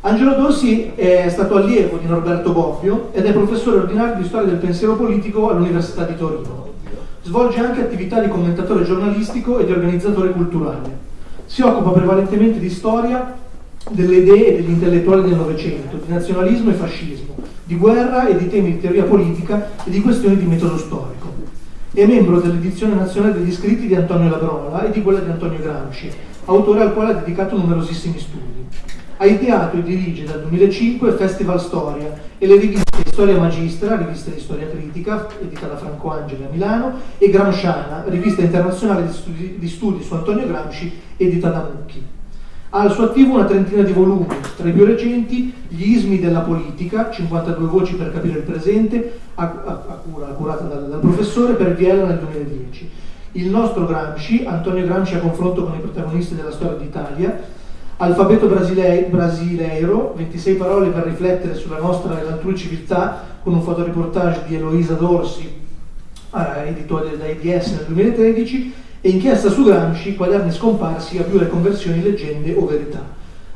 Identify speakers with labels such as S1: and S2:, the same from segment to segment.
S1: Angelo Dorsi è stato allievo di Norberto Bobbio ed è professore ordinario di storia del pensiero politico all'Università di Torino. Svolge anche attività di commentatore giornalistico e di organizzatore culturale. Si occupa prevalentemente di storia delle idee e degli intellettuali del Novecento, di nazionalismo e fascismo, di guerra e di temi di teoria politica e di questioni di metodo storico. È membro dell'edizione nazionale degli scritti di Antonio Labrola e di quella di Antonio Gramsci, autore al quale ha dedicato numerosissimi studi. Ha ideato e dirige dal 2005 Festival Storia e le riviste Storia Magistra, rivista di storia critica, edita da Franco Angeli a Milano, e Gramsciana, rivista internazionale di studi, di studi su Antonio Gramsci, edita da Mucchi. Ha al suo attivo una trentina di volumi, tra i più recenti Gli ismi della politica, 52 voci per capire il presente, a, a, a cura, curata dal, dal, professore per Viella nel 2010. Il nostro Gramsci, Antonio Gramsci a confronto con i protagonisti della storia d'Italia, Alfabeto brasile, brasileiro, 26 parole per riflettere sulla nostra e l'altrui civiltà, con un fotoreportage di Eloisa Dorsi, eh, editore da IDS nel 2013, e inchiesta su Gramsci, quaderni scomparsi a più le conversioni leggende o verità,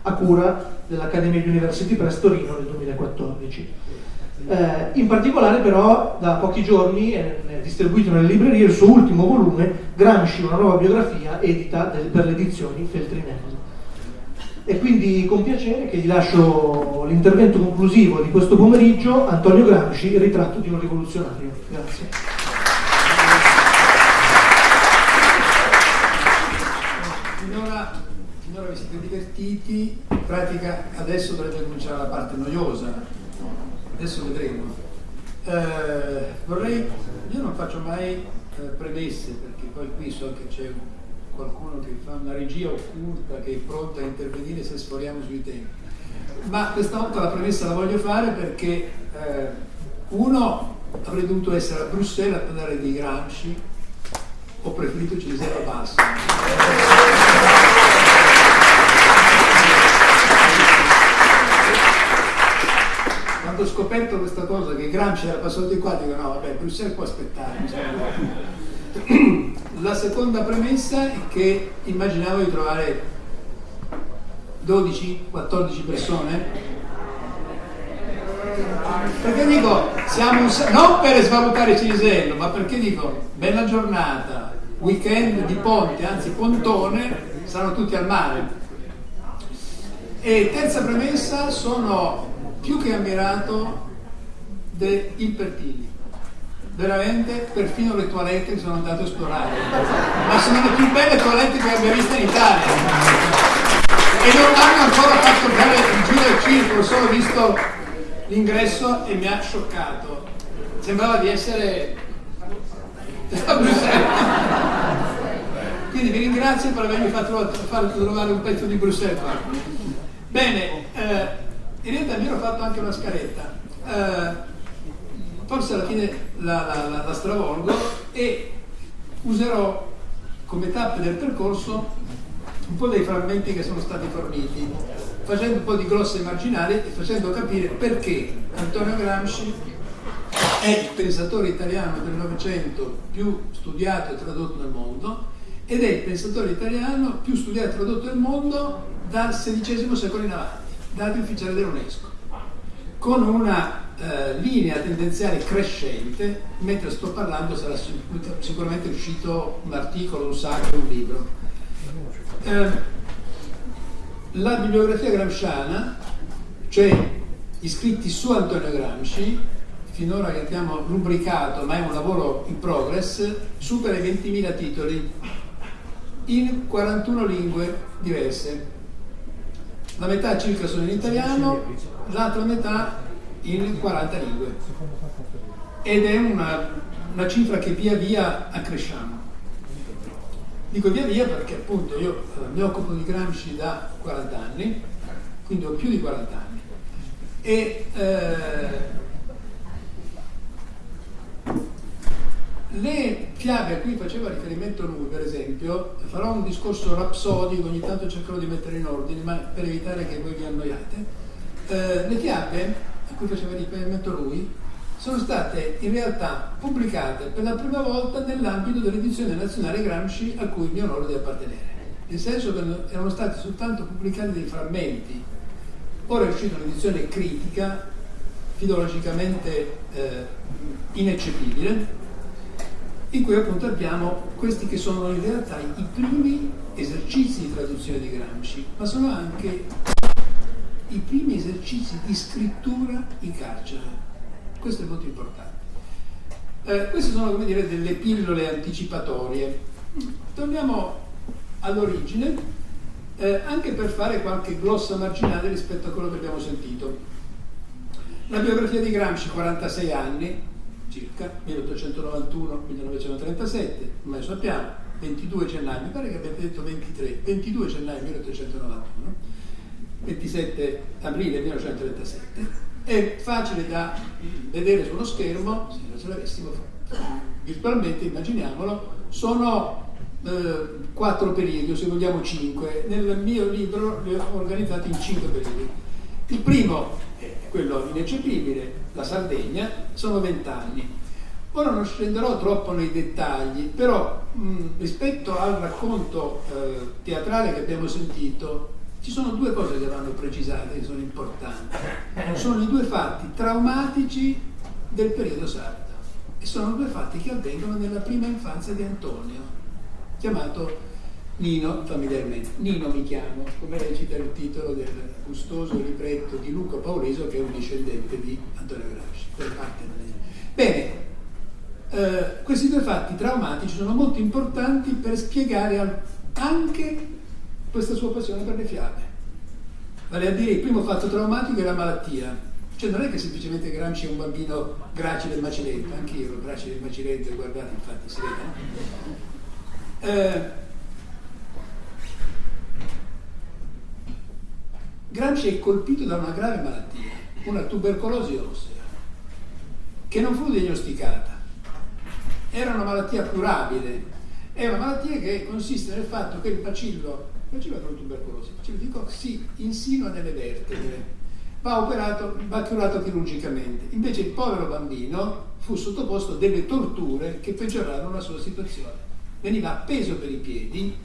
S1: a cura dell'Accademia University Press Torino nel 2014. Eh, in particolare però da pochi giorni è distribuito nelle librerie il suo ultimo volume, Gramsci, una nuova biografia, edita del, per le edizioni Feltrinelli. E quindi con piacere che gli lascio l'intervento conclusivo di questo pomeriggio, Antonio Gramsci, ritratto di un rivoluzionario. Grazie.
S2: Finora, finora vi siete divertiti, in pratica adesso dovrebbe cominciare la parte noiosa, adesso vedremo. Eh, vorrei, io non faccio mai eh, premesse perché poi qui so che c'è qualcuno che fa una regia occulta che è pronta a intervenire se sforiamo sui temi. Ma questa volta la premessa la voglio fare perché eh, uno avrei dovuto essere a Bruxelles a parlare di Gramsci, ho preferito Cesare Basso. Quando ho scoperto questa cosa che Gramsci era passato di qua, dico no, vabbè, Bruxelles può aspettare. La seconda premessa è che immaginavo di trovare 12-14 persone. Perché dico, siamo un, non per svalutare Cinisello, ma perché dico, bella giornata, weekend di ponte, anzi pontone, saranno tutti al mare. E terza premessa, sono più che ammirato del Pertini veramente perfino le toilette che sono andato a esplorare ma sono le più belle toilette che abbia visto in Italia. E non hanno ancora fatto fare il giro del circolo ho solo visto l'ingresso e mi ha scioccato. Sembrava di essere a Bruxelles. Quindi vi ringrazio per avermi fatto trovare un pezzo di Bruxelles. Bene eh, in realtà mi ero fatto anche una scaletta. Eh, forse alla fine la, la, la, la stravolgo e userò come tappe del percorso un po' dei frammenti che sono stati forniti, facendo un po' di grosse marginali e facendo capire perché Antonio Gramsci è il pensatore italiano del Novecento più studiato e tradotto nel mondo ed è il pensatore italiano più studiato e tradotto nel mondo dal XVI secolo in avanti, dati ufficiali dell'UNESCO, con una eh, linea tendenziale crescente, mentre sto parlando sarà sicuramente uscito un articolo, un saggio, un libro. Eh, la bibliografia gramsciana, cioè i scritti su Antonio Gramsci, finora che abbiamo rubricato, ma è un lavoro in progress, supera i 20.000 titoli in 41 lingue diverse. La metà circa sono in italiano, l'altra metà in 40 lingue ed è una, una cifra che via via accresciamo. Dico via via perché appunto io mi occupo di Gramsci da 40 anni, quindi ho più di 40 anni, e eh, le fiabe a cui faceva riferimento lui, per esempio, farò un discorso rapsodico, ogni tanto cercherò di mettere in ordine, ma per evitare che voi vi annoiate, eh, le fiabe a cui faceva riferimento lui, sono state in realtà pubblicate per la prima volta nell'ambito dell'edizione nazionale Gramsci a cui mi onoro di appartenere. Nel senso che erano stati soltanto pubblicati dei frammenti ora è uscita un'edizione critica, filologicamente eh, ineccepibile, in cui appunto abbiamo questi che sono in realtà i primi esercizi di traduzione di Gramsci, ma sono anche i primi esercizi di scrittura in carcere. Questo è molto importante. Eh, queste sono come dire delle pillole anticipatorie. Torniamo all'origine, eh, anche per fare qualche glossa marginale rispetto a quello che abbiamo sentito. La biografia di Gramsci, 46 anni, circa, 1891-1937, come lo sappiamo, 22 gennaio, mi pare che abbiate detto 23, 22 gennaio 1891, 27 aprile 1937, è facile da vedere sullo schermo, se ce l'avessimo virtualmente, immaginiamolo, sono eh, quattro periodi, o se vogliamo cinque. Nel mio libro li ho organizzati in cinque periodi. Il primo è quello ineccepibile, la Sardegna, sono vent'anni. Ora non scenderò troppo nei dettagli, però mh, rispetto al racconto eh, teatrale che abbiamo sentito, ci sono due cose che vanno precisate, che sono importanti. Sono i due fatti traumatici del periodo sardo e sono due fatti che avvengono nella prima infanzia di Antonio, chiamato Nino familiarmente. Nino mi chiamo, come recita il titolo del gustoso libretto di Luca Pauleso che è un discendente di Antonio Gramsci, per parte Bene, eh, questi due fatti traumatici sono molto importanti per spiegare anche questa sua passione per le fiabe. Vale a dire, il primo fatto traumatico è la malattia. Cioè non è che semplicemente Gramsci è un bambino gracile e macilento, anche io ero gracile e macilento, guardate infatti si vede. Eh, Gramsci è colpito da una grave malattia, una tubercolosi ossea, che non fu diagnosticata. Era una malattia curabile, è una malattia che consiste nel fatto che il bacillo bacillo della tubercolosi, il bacillo di Koch si insinua nelle vertebre, va operato, va curato chirurgicamente. Invece il povero bambino fu sottoposto a delle torture che peggiorarono la sua situazione. Veniva appeso per i piedi.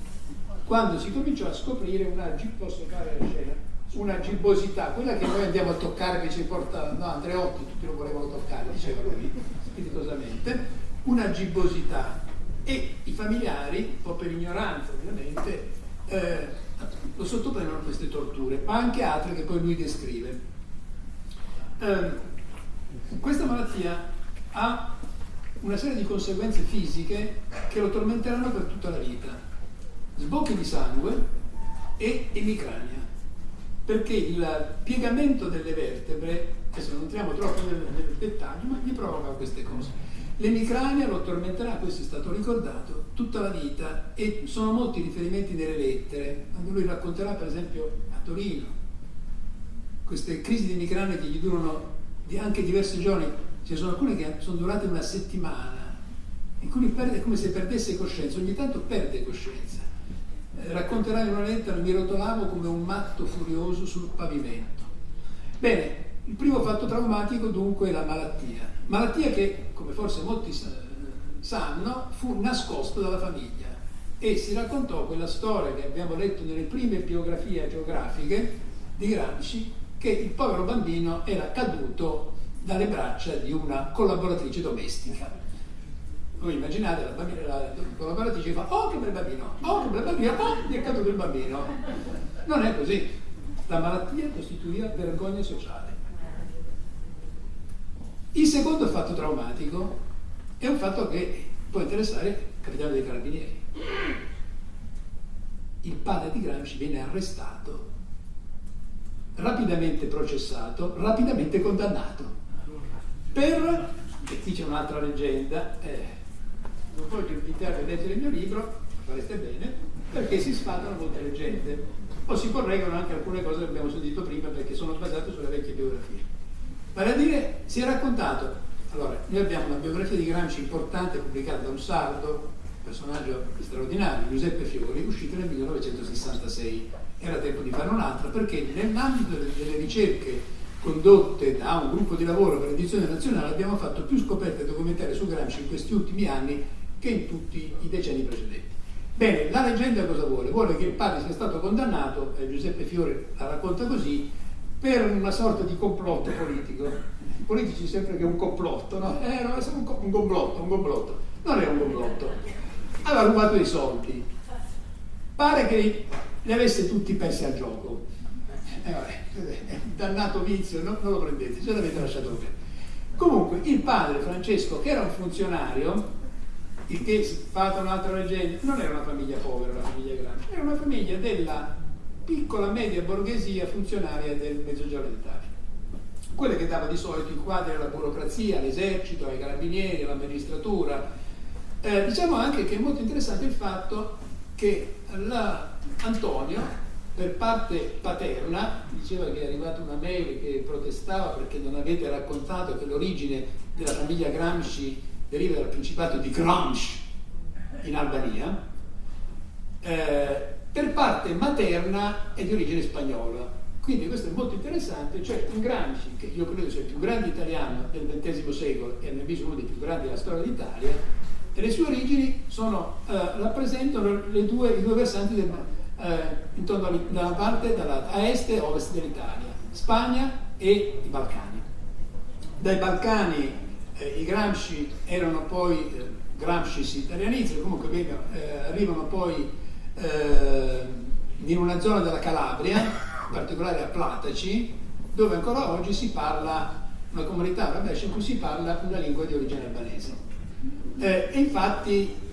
S2: Quando si cominciò a scoprire una, scena, una gibbosità, quella che noi andiamo a toccare, che ci porta, no Andreotti, tutti lo volevano toccare, diceva lui, spiritosamente, una gibbosità. E i familiari, un po' per ignoranza ovviamente, eh, lo sottoprendono a queste torture, ma anche altre che poi lui descrive. Eh, questa malattia ha una serie di conseguenze fisiche che lo tormenteranno per tutta la vita. Sbocchi di sangue e emicrania, perché il piegamento delle vertebre, adesso non entriamo troppo nel, nel dettaglio, ma gli provoca queste cose. L'emicrania lo tormenterà, questo è stato ricordato, tutta la vita. E sono molti riferimenti nelle lettere, quando lui racconterà per esempio a Torino queste crisi di emicrania che gli durano anche diversi giorni, ne sono alcune che sono durate una settimana, in cui perde, è come se perdesse coscienza, ogni tanto perde coscienza. Eh, racconterà in una lettera, mi rotolavo come un matto furioso sul pavimento. Bene, il primo fatto traumatico dunque è la malattia malattia che, come forse molti sanno, fu nascosta dalla famiglia e si raccontò quella storia che abbiamo letto nelle prime biografie geografiche di Gramsci, che il povero bambino era caduto dalle braccia di una collaboratrice domestica. Voi immaginate la, bambina, la collaboratrice fa oh che bel bambino, oh che bel bambino, oh gli è caduto il bambino. Non è così. La malattia costituiva vergogna sociale. Il secondo fatto traumatico è un fatto che può interessare il capitano dei carabinieri. Il padre di Gramsci viene arrestato, rapidamente processato, rapidamente condannato. Per, e qui c'è un'altra leggenda, eh, non voglio invitarvi a leggere il mio libro, fareste bene, perché si sfatano molte leggende, o si correggono anche alcune cose che abbiamo sentito prima perché sono basate sulle vecchie biografie. Vale a dire, si è raccontato, allora, noi abbiamo una biografia di Gramsci importante pubblicata da un sardo, personaggio straordinario, Giuseppe Fiori, uscita nel 1966. Era tempo di fare un'altra perché nell'ambito delle ricerche condotte da un gruppo di lavoro per l'edizione nazionale abbiamo fatto più scoperte documentarie su Gramsci in questi ultimi anni che in tutti i decenni precedenti. Bene, la leggenda cosa vuole? Vuole che il padre sia stato condannato, eh, Giuseppe Fiore la racconta così, per una sorta di complotto politico. I politici sempre che è un complotto, no? Eh, no, è un, un complotto, un complotto. Non è un complotto. Aveva rubato i soldi. Pare che li avesse tutti persi al gioco. Eh, vabbè, dannato vizio, no, non lo prendete, ce l'avete lasciato perdere. Comunque, il padre Francesco, che era un funzionario, il che fatta un'altra leggenda, non era una famiglia povera, una famiglia grande, era una famiglia della piccola media borghesia funzionaria del Mezzogiorno d'Italia. Quella che dava di solito i quadri alla burocrazia, all'esercito, ai carabinieri, all'amministratura. Eh, diciamo anche che è molto interessante il fatto che Antonio per parte paterna, diceva che è arrivata una mail che protestava perché non avete raccontato che l'origine della famiglia Gramsci deriva dal principato di Gramsci in Albania, eh, per parte materna è di origine spagnola. Quindi questo è molto interessante, cioè un Gramsci, che io credo sia il più grande italiano del XX secolo e nel viso uno dei più grandi della storia d'Italia, le sue origini sono, eh, rappresentano due, i due versanti del, eh, intorno a, da una parte dalla, a est e ovest dell'Italia, Spagna e i Balcani. Dai Balcani eh, i Gramsci erano poi, eh, Gramsci si italianizzano, comunque eh, arrivano poi eh, in una zona della Calabria, in particolare a Plataci, dove ancora oggi si parla, una comunità arabesh in cui si parla una lingua di origine albanese. Eh, infatti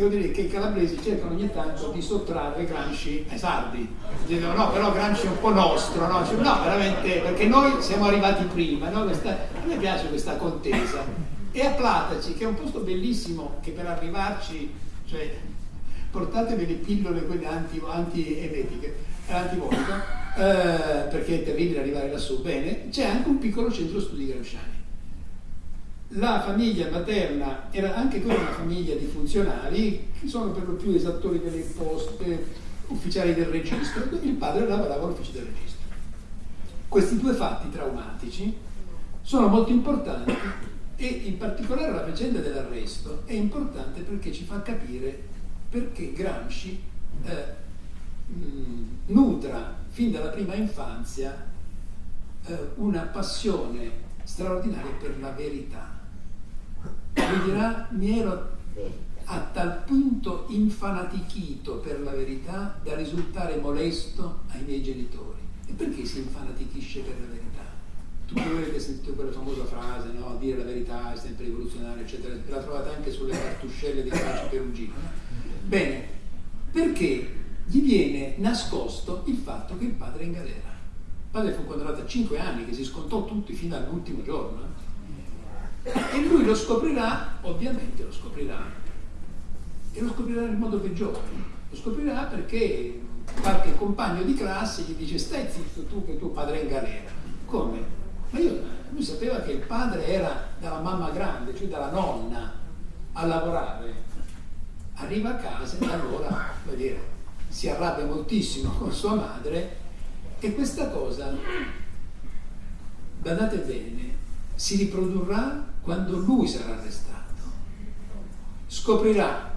S2: devo dire che i calabresi cercano ogni tanto di sottrarre Gramsci ai sardi. Dicono no, però Gramsci è un po' nostro, no? Cioè, no, veramente, perché noi siamo arrivati prima, no? questa, a me piace questa contesa. E a Plataci, che è un posto bellissimo, che per arrivarci, cioè, portatevi le pillole quelle anti-emetiche, anti eh, perché è terribile arrivare lassù, bene, c'è anche un piccolo centro studi gramsciani. La famiglia materna era anche quella una famiglia di funzionari che sono per lo più esattori delle imposte, ufficiali del registro, il padre lavorava all'ufficio del registro. Questi due fatti traumatici sono molto importanti e in particolare la vicenda dell'arresto è importante perché ci fa capire perché Gramsci eh, nutra fin dalla prima infanzia eh, una passione straordinaria per la verità lui dirà mi ero a tal punto infanatichito per la verità da risultare molesto ai miei genitori. E perché si infanatichisce per la verità? Tutti voi avete sentito quella famosa frase, no? dire la verità è sempre rivoluzionaria, eccetera, la trovate anche sulle cartuscelle di Pace Perugino. Bene, perché gli viene nascosto il fatto che il padre è in galera. Il padre fu condannato a 5 anni, che si scontò tutti fino all'ultimo giorno. Eh? E lui lo scoprirà, ovviamente lo scoprirà, e lo scoprirà nel modo peggiore. Lo scoprirà perché qualche compagno di classe gli dice stai zitto tu che tuo padre è in galera. Come? Ma io, lui sapeva che il padre era dalla mamma grande, cioè dalla nonna, a lavorare. Arriva a casa e allora, dire, si arrabbia moltissimo con sua madre e questa cosa, badate bene, si riprodurrà quando lui sarà arrestato. Scoprirà,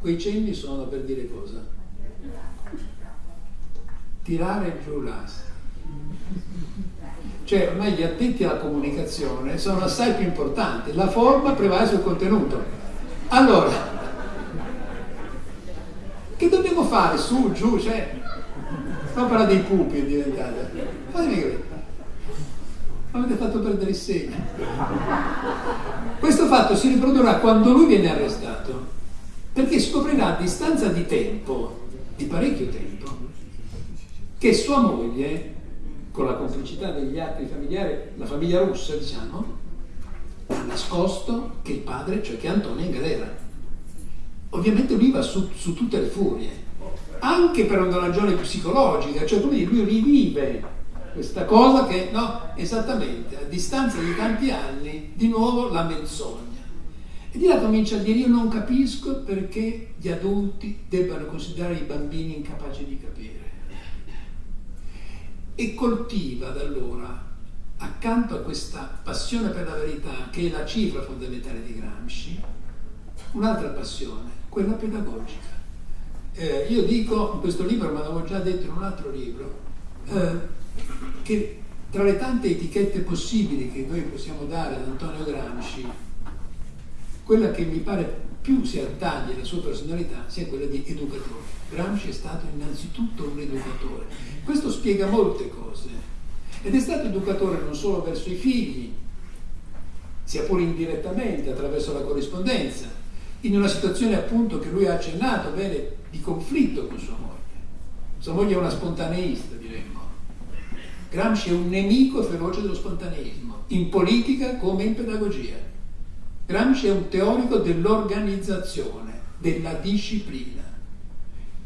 S2: quei cenni sono per dire cosa? Tirare giù l'asse. Cioè ormai gli addetti alla comunicazione sono assai più importanti, la forma prevale sul contenuto. Allora, che dobbiamo fare? Su, giù, cioè, l'opera dei pupi è diventata. Fatemi capire avete fatto perdere il segno. Questo fatto si riprodurrà quando lui viene arrestato, perché scoprirà a distanza di tempo, di parecchio tempo, che sua moglie, con la complicità degli altri familiari, la famiglia russa diciamo, ha nascosto che il padre, cioè che Antonio è in galera. Ovviamente lui va su, su tutte le furie, anche per una ragione psicologica, cioè lui rivive questa cosa che, no, esattamente, a distanza di tanti anni, di nuovo la menzogna. E di là comincia a dire io non capisco perché gli adulti debbano considerare i bambini incapaci di capire. E coltiva da allora, accanto a questa passione per la verità, che è la cifra fondamentale di Gramsci, un'altra passione, quella pedagogica. Eh, io dico in questo libro, ma l'avevo già detto in un altro libro, eh, che tra le tante etichette possibili che noi possiamo dare ad Antonio Gramsci, quella che mi pare più si attaglia alla sua personalità sia quella di educatore. Gramsci è stato innanzitutto un educatore. Questo spiega molte cose. Ed è stato educatore non solo verso i figli, sia pure indirettamente attraverso la corrispondenza, in una situazione appunto che lui ha accennato bene di conflitto con sua moglie. Sua moglie è una spontaneista, diremmo. Gramsci è un nemico feroce dello spontaneismo, in politica come in pedagogia. Gramsci è un teorico dell'organizzazione, della disciplina,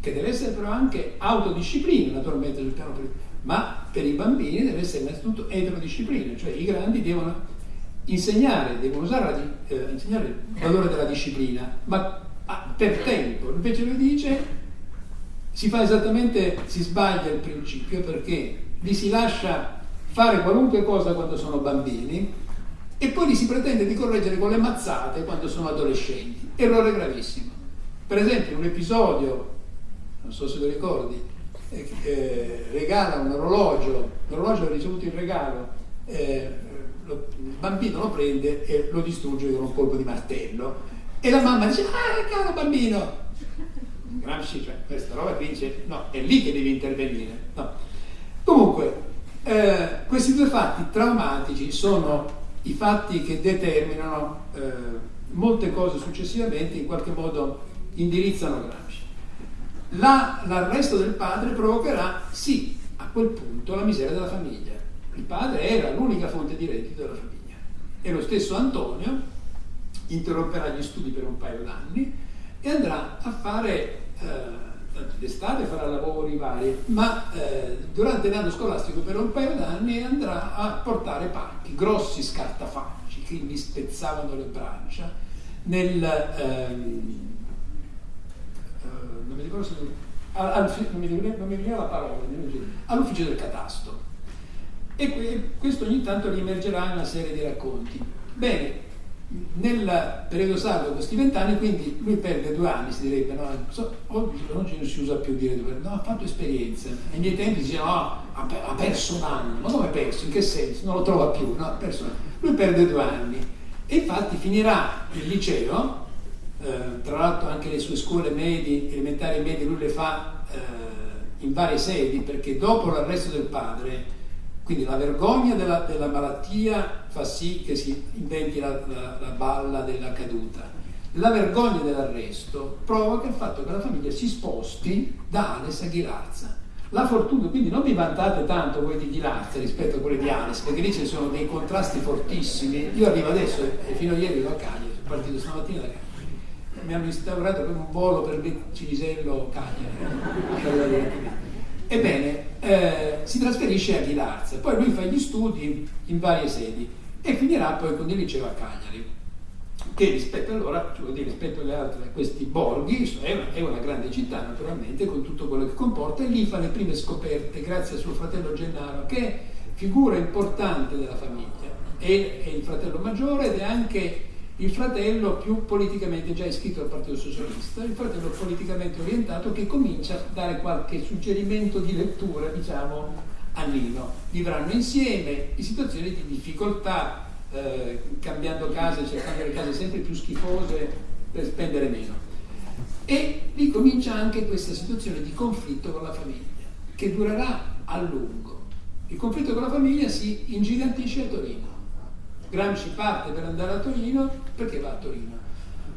S2: che deve essere però anche autodisciplina, naturalmente sul piano politico, ma per i bambini deve essere innanzitutto eterodisciplina, cioè i grandi devono insegnare, devono usare la, eh, insegnare il valore della disciplina, ma ah, per tempo. Invece lui dice si fa esattamente, si sbaglia il principio perché li si lascia fare qualunque cosa quando sono bambini e poi li si pretende di correggere con le mazzate quando sono adolescenti. Errore gravissimo. Per esempio un episodio, non so se lo ricordi, eh, eh, regala un orologio, l'orologio ha ricevuto il regalo, eh, lo, il bambino lo prende e lo distrugge con un colpo di martello e la mamma dice, ah caro bambino, Gramsci, cioè questa roba qui dice, no, è lì che devi intervenire. No. Comunque, eh, questi due fatti traumatici sono i fatti che determinano eh, molte cose successivamente, in qualche modo indirizzano Gramsci. La, l'arresto del padre provocherà, sì, a quel punto la miseria della famiglia. Il padre era l'unica fonte di reddito della famiglia. E lo stesso Antonio interromperà gli studi per un paio d'anni e andrà a fare eh, d'estate farà lavori vari, ma eh, durante l'anno scolastico per un paio d'anni andrà a portare pacchi, grossi scartafacci che gli spezzavano le braccia nel, ehm, eh, non mi ricordo se non, mi, non la parola, all'ufficio del catasto. E questo ogni tanto riemergerà in una serie di racconti. Bene, nel periodo saldo questi vent'anni, quindi lui perde due anni, si direbbe, no? So, oggi non si usa più dire due anni, no, ha fatto esperienze. Ai miei tempi si diceva, no, ha, perso un anno, ma come perso? In che senso? Non lo trova più, no, ha perso un anno. Lui perde due anni e infatti finirà il liceo, eh, tra l'altro anche le sue scuole medie, elementari e medie, lui le fa eh, in varie sedi, perché dopo l'arresto del padre quindi la vergogna della, della, malattia fa sì che si inventi la, la, la balla della caduta. La vergogna dell'arresto provoca il fatto che la famiglia si sposti da Ales a Ghilarza. La fortuna, quindi non vi vantate tanto voi di Ghilarza rispetto a quelle di Ales, perché lì ci sono dei contrasti fortissimi. Io arrivo adesso e fino a ieri ero a Cagliari, sono partito stamattina da Cagliari. Mi hanno instaurato per un volo per Cinisello Cagliari. Ebbene, eh, si trasferisce a Ghilarza, poi lui fa gli studi in varie sedi e finirà poi con il liceo a Cagliari, che rispetto, allora, cioè rispetto alle altre, questi borghi è una, è una, grande città naturalmente con tutto quello che comporta e lì fa le prime scoperte grazie a suo fratello Gennaro che è figura importante della famiglia, è, è il fratello maggiore ed è anche il fratello più politicamente già iscritto al Partito Socialista, il fratello politicamente orientato che comincia a dare qualche suggerimento di lettura, diciamo, a Nino. Vivranno insieme in situazioni di difficoltà, eh, cambiando case, cercando le case sempre più schifose per spendere meno. E lì comincia anche questa situazione di conflitto con la famiglia, che durerà a lungo. Il conflitto con la famiglia si ingigantisce a Torino Gramsci parte per andare a Torino, perché va a Torino?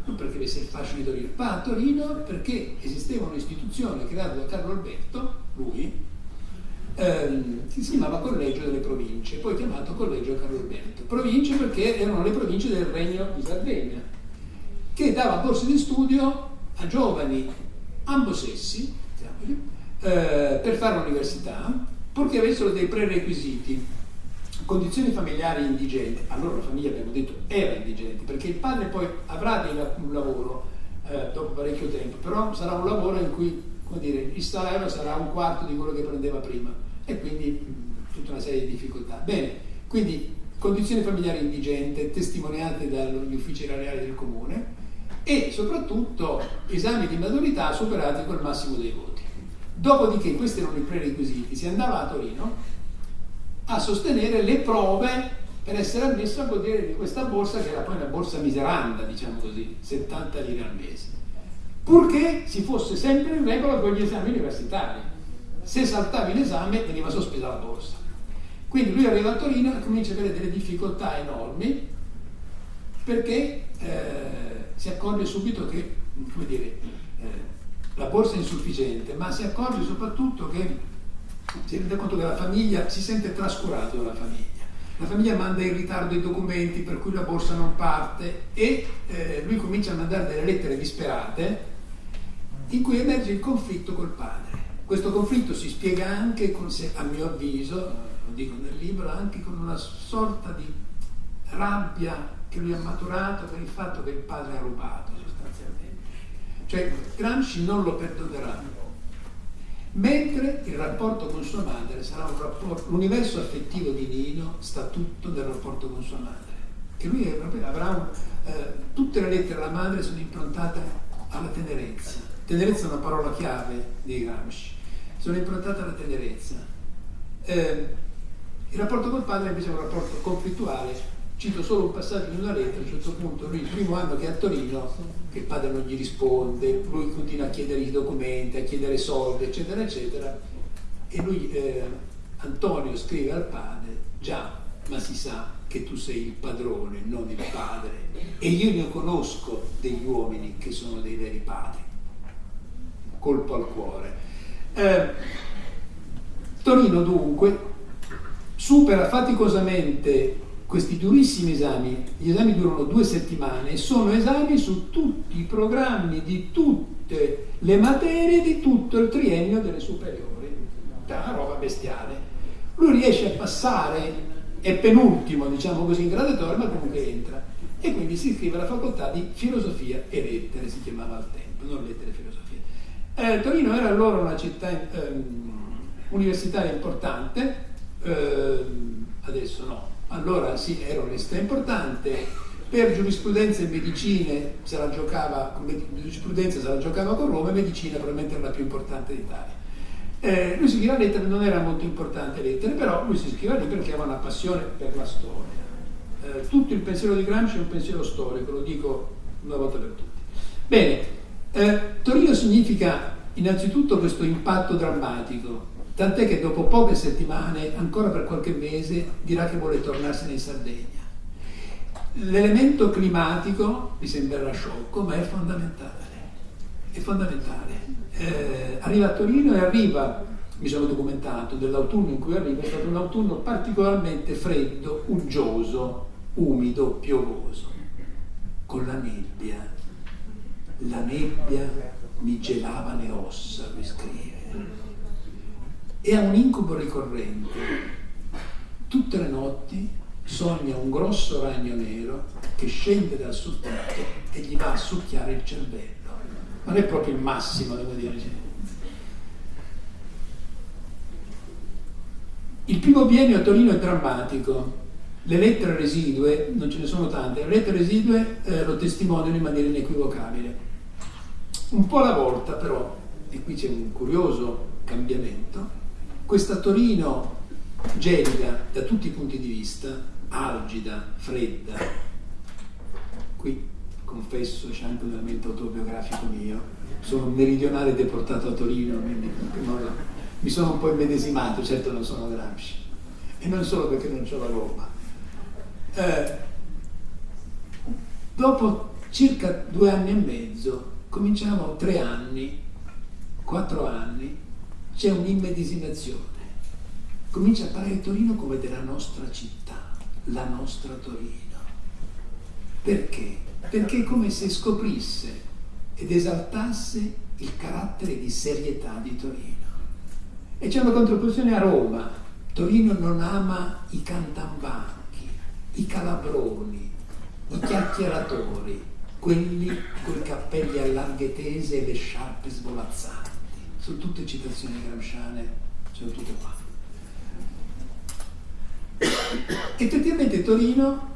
S2: Non perché avesse il fascino di Torino, va a Torino perché esisteva un'istituzione creata da Carlo Alberto, lui, ehm, che si chiamava Collegio delle Province, poi chiamato Collegio Carlo Alberto. Province perché erano le province del Regno di Sardegna, che dava borse di studio a giovani ambosessi, eh, per fare l'università, purché avessero dei prerequisiti condizioni familiari indigenti, allora la famiglia abbiamo detto era indigente, perché il padre poi avrà dei, un lavoro eh, dopo parecchio tempo, però sarà un lavoro in cui dire, il salario sarà un quarto di quello che prendeva prima e quindi mh, tutta una serie di difficoltà. Bene, quindi condizioni familiari indigente testimoniate dagli uffici erariali del comune e soprattutto esami di maturità superati col massimo dei voti. Dopodiché, questi erano i prerequisiti, si andava a Torino a sostenere le prove per essere ammesso a godere di questa borsa che era poi una borsa miseranda, diciamo così, 70 lire al mese, purché si fosse sempre in regola con gli esami universitari. Se saltavi l'esame veniva sospesa la borsa. Quindi lui arriva a Torino e comincia a avere delle difficoltà enormi perché eh, si accorge subito che, come dire, eh, la borsa è insufficiente, ma si accorge soprattutto che si rende conto che la famiglia si sente trascurato dalla famiglia la famiglia manda in ritardo i documenti per cui la borsa non parte e eh, lui comincia a mandare delle lettere disperate in cui emerge il conflitto col padre. Questo conflitto si spiega anche, con, a mio avviso, lo dico nel libro, anche con una sorta di rabbia che lui ha maturato per il fatto che il padre ha rubato sostanzialmente. Cioè Gramsci non lo perdonerà mentre il rapporto con sua madre sarà un rapporto, l'universo affettivo di Nino sta tutto nel rapporto con sua madre, che lui avrà un, eh, tutte le lettere alla madre sono improntate alla tenerezza. Tenerezza è una parola chiave di Gramsci, sono improntate alla tenerezza. Eh, il rapporto col padre invece è un rapporto conflittuale Cito solo un passaggio di una lettera, a un certo punto lui il primo anno che è a Torino, che il padre non gli risponde, lui continua a chiedere i documenti, a chiedere soldi, eccetera, eccetera, e lui, eh, Antonio scrive al padre, già, ma si sa che tu sei il padrone, non il padre, e io ne conosco degli uomini che sono dei veri padri. Colpo al cuore. Eh, Torino dunque supera faticosamente questi durissimi esami, gli esami durano due settimane sono esami su tutti i programmi di tutte le materie di tutto il triennio delle superiori. È una roba bestiale. Lui riesce a passare, è penultimo, diciamo così, in graduatoria, ma comunque entra. E quindi si iscrive alla facoltà di filosofia e lettere, si chiamava al tempo, non lettere e filosofia. Eh, Torino era allora una città eh, universitaria importante, eh, adesso no, allora sì, era un'università importante, per giurisprudenza e medicine se la giocava, giurisprudenza se la giocava con Roma e medicina probabilmente era la più importante d'Italia. Eh, lui si scriveva lettere, non era molto importante lettere, però lui si scriveva lì perché aveva una passione per la storia. Eh, tutto il pensiero di Gramsci è un pensiero storico, lo dico una volta per tutti. Bene, eh, Torino significa innanzitutto questo impatto drammatico, tant'è che dopo poche settimane, ancora per qualche mese, dirà che vuole tornarsene in Sardegna. L'elemento climatico mi sembrerà sciocco, ma è fondamentale. È fondamentale. Eh, arriva a Torino e arriva, mi sono documentato, dell'autunno in cui arriva, è stato un autunno particolarmente freddo, uggioso, umido, piovoso, con la nebbia. La nebbia mi gelava le ossa, lui scrive e ha un incubo ricorrente. Tutte le notti sogna un grosso ragno nero che scende dal suo tetto e gli va a succhiare il cervello. Non è proprio il massimo, devo dire. Il primo biennio a Torino è drammatico. Le lettere residue, non ce ne sono tante, le lettere residue eh, lo testimoniano in maniera inequivocabile. Un po' alla volta però, e qui c'è un curioso cambiamento, questa Torino gelida da tutti i punti di vista, algida, fredda, qui confesso c'è anche un elemento autobiografico mio, sono un meridionale deportato a Torino, quindi mi sono un po' immedesimato, certo non sono Gramsci, e non solo perché non c'ho la gomma. Eh, dopo circa due anni e mezzo, cominciamo tre anni, quattro anni, c'è un'immedesimazione. Comincia a parlare Torino come della nostra città, la nostra Torino. Perché? Perché è come se scoprisse ed esaltasse il carattere di serietà di Torino. E c'è una contrapposizione a Roma. Torino non ama i cantambanchi, i calabroni, i chiacchieratori, quelli con i cappelli a larghe tese e le sciarpe svolazzate sono tutte citazioni gramsciane, sono tutte qua. Effettivamente Torino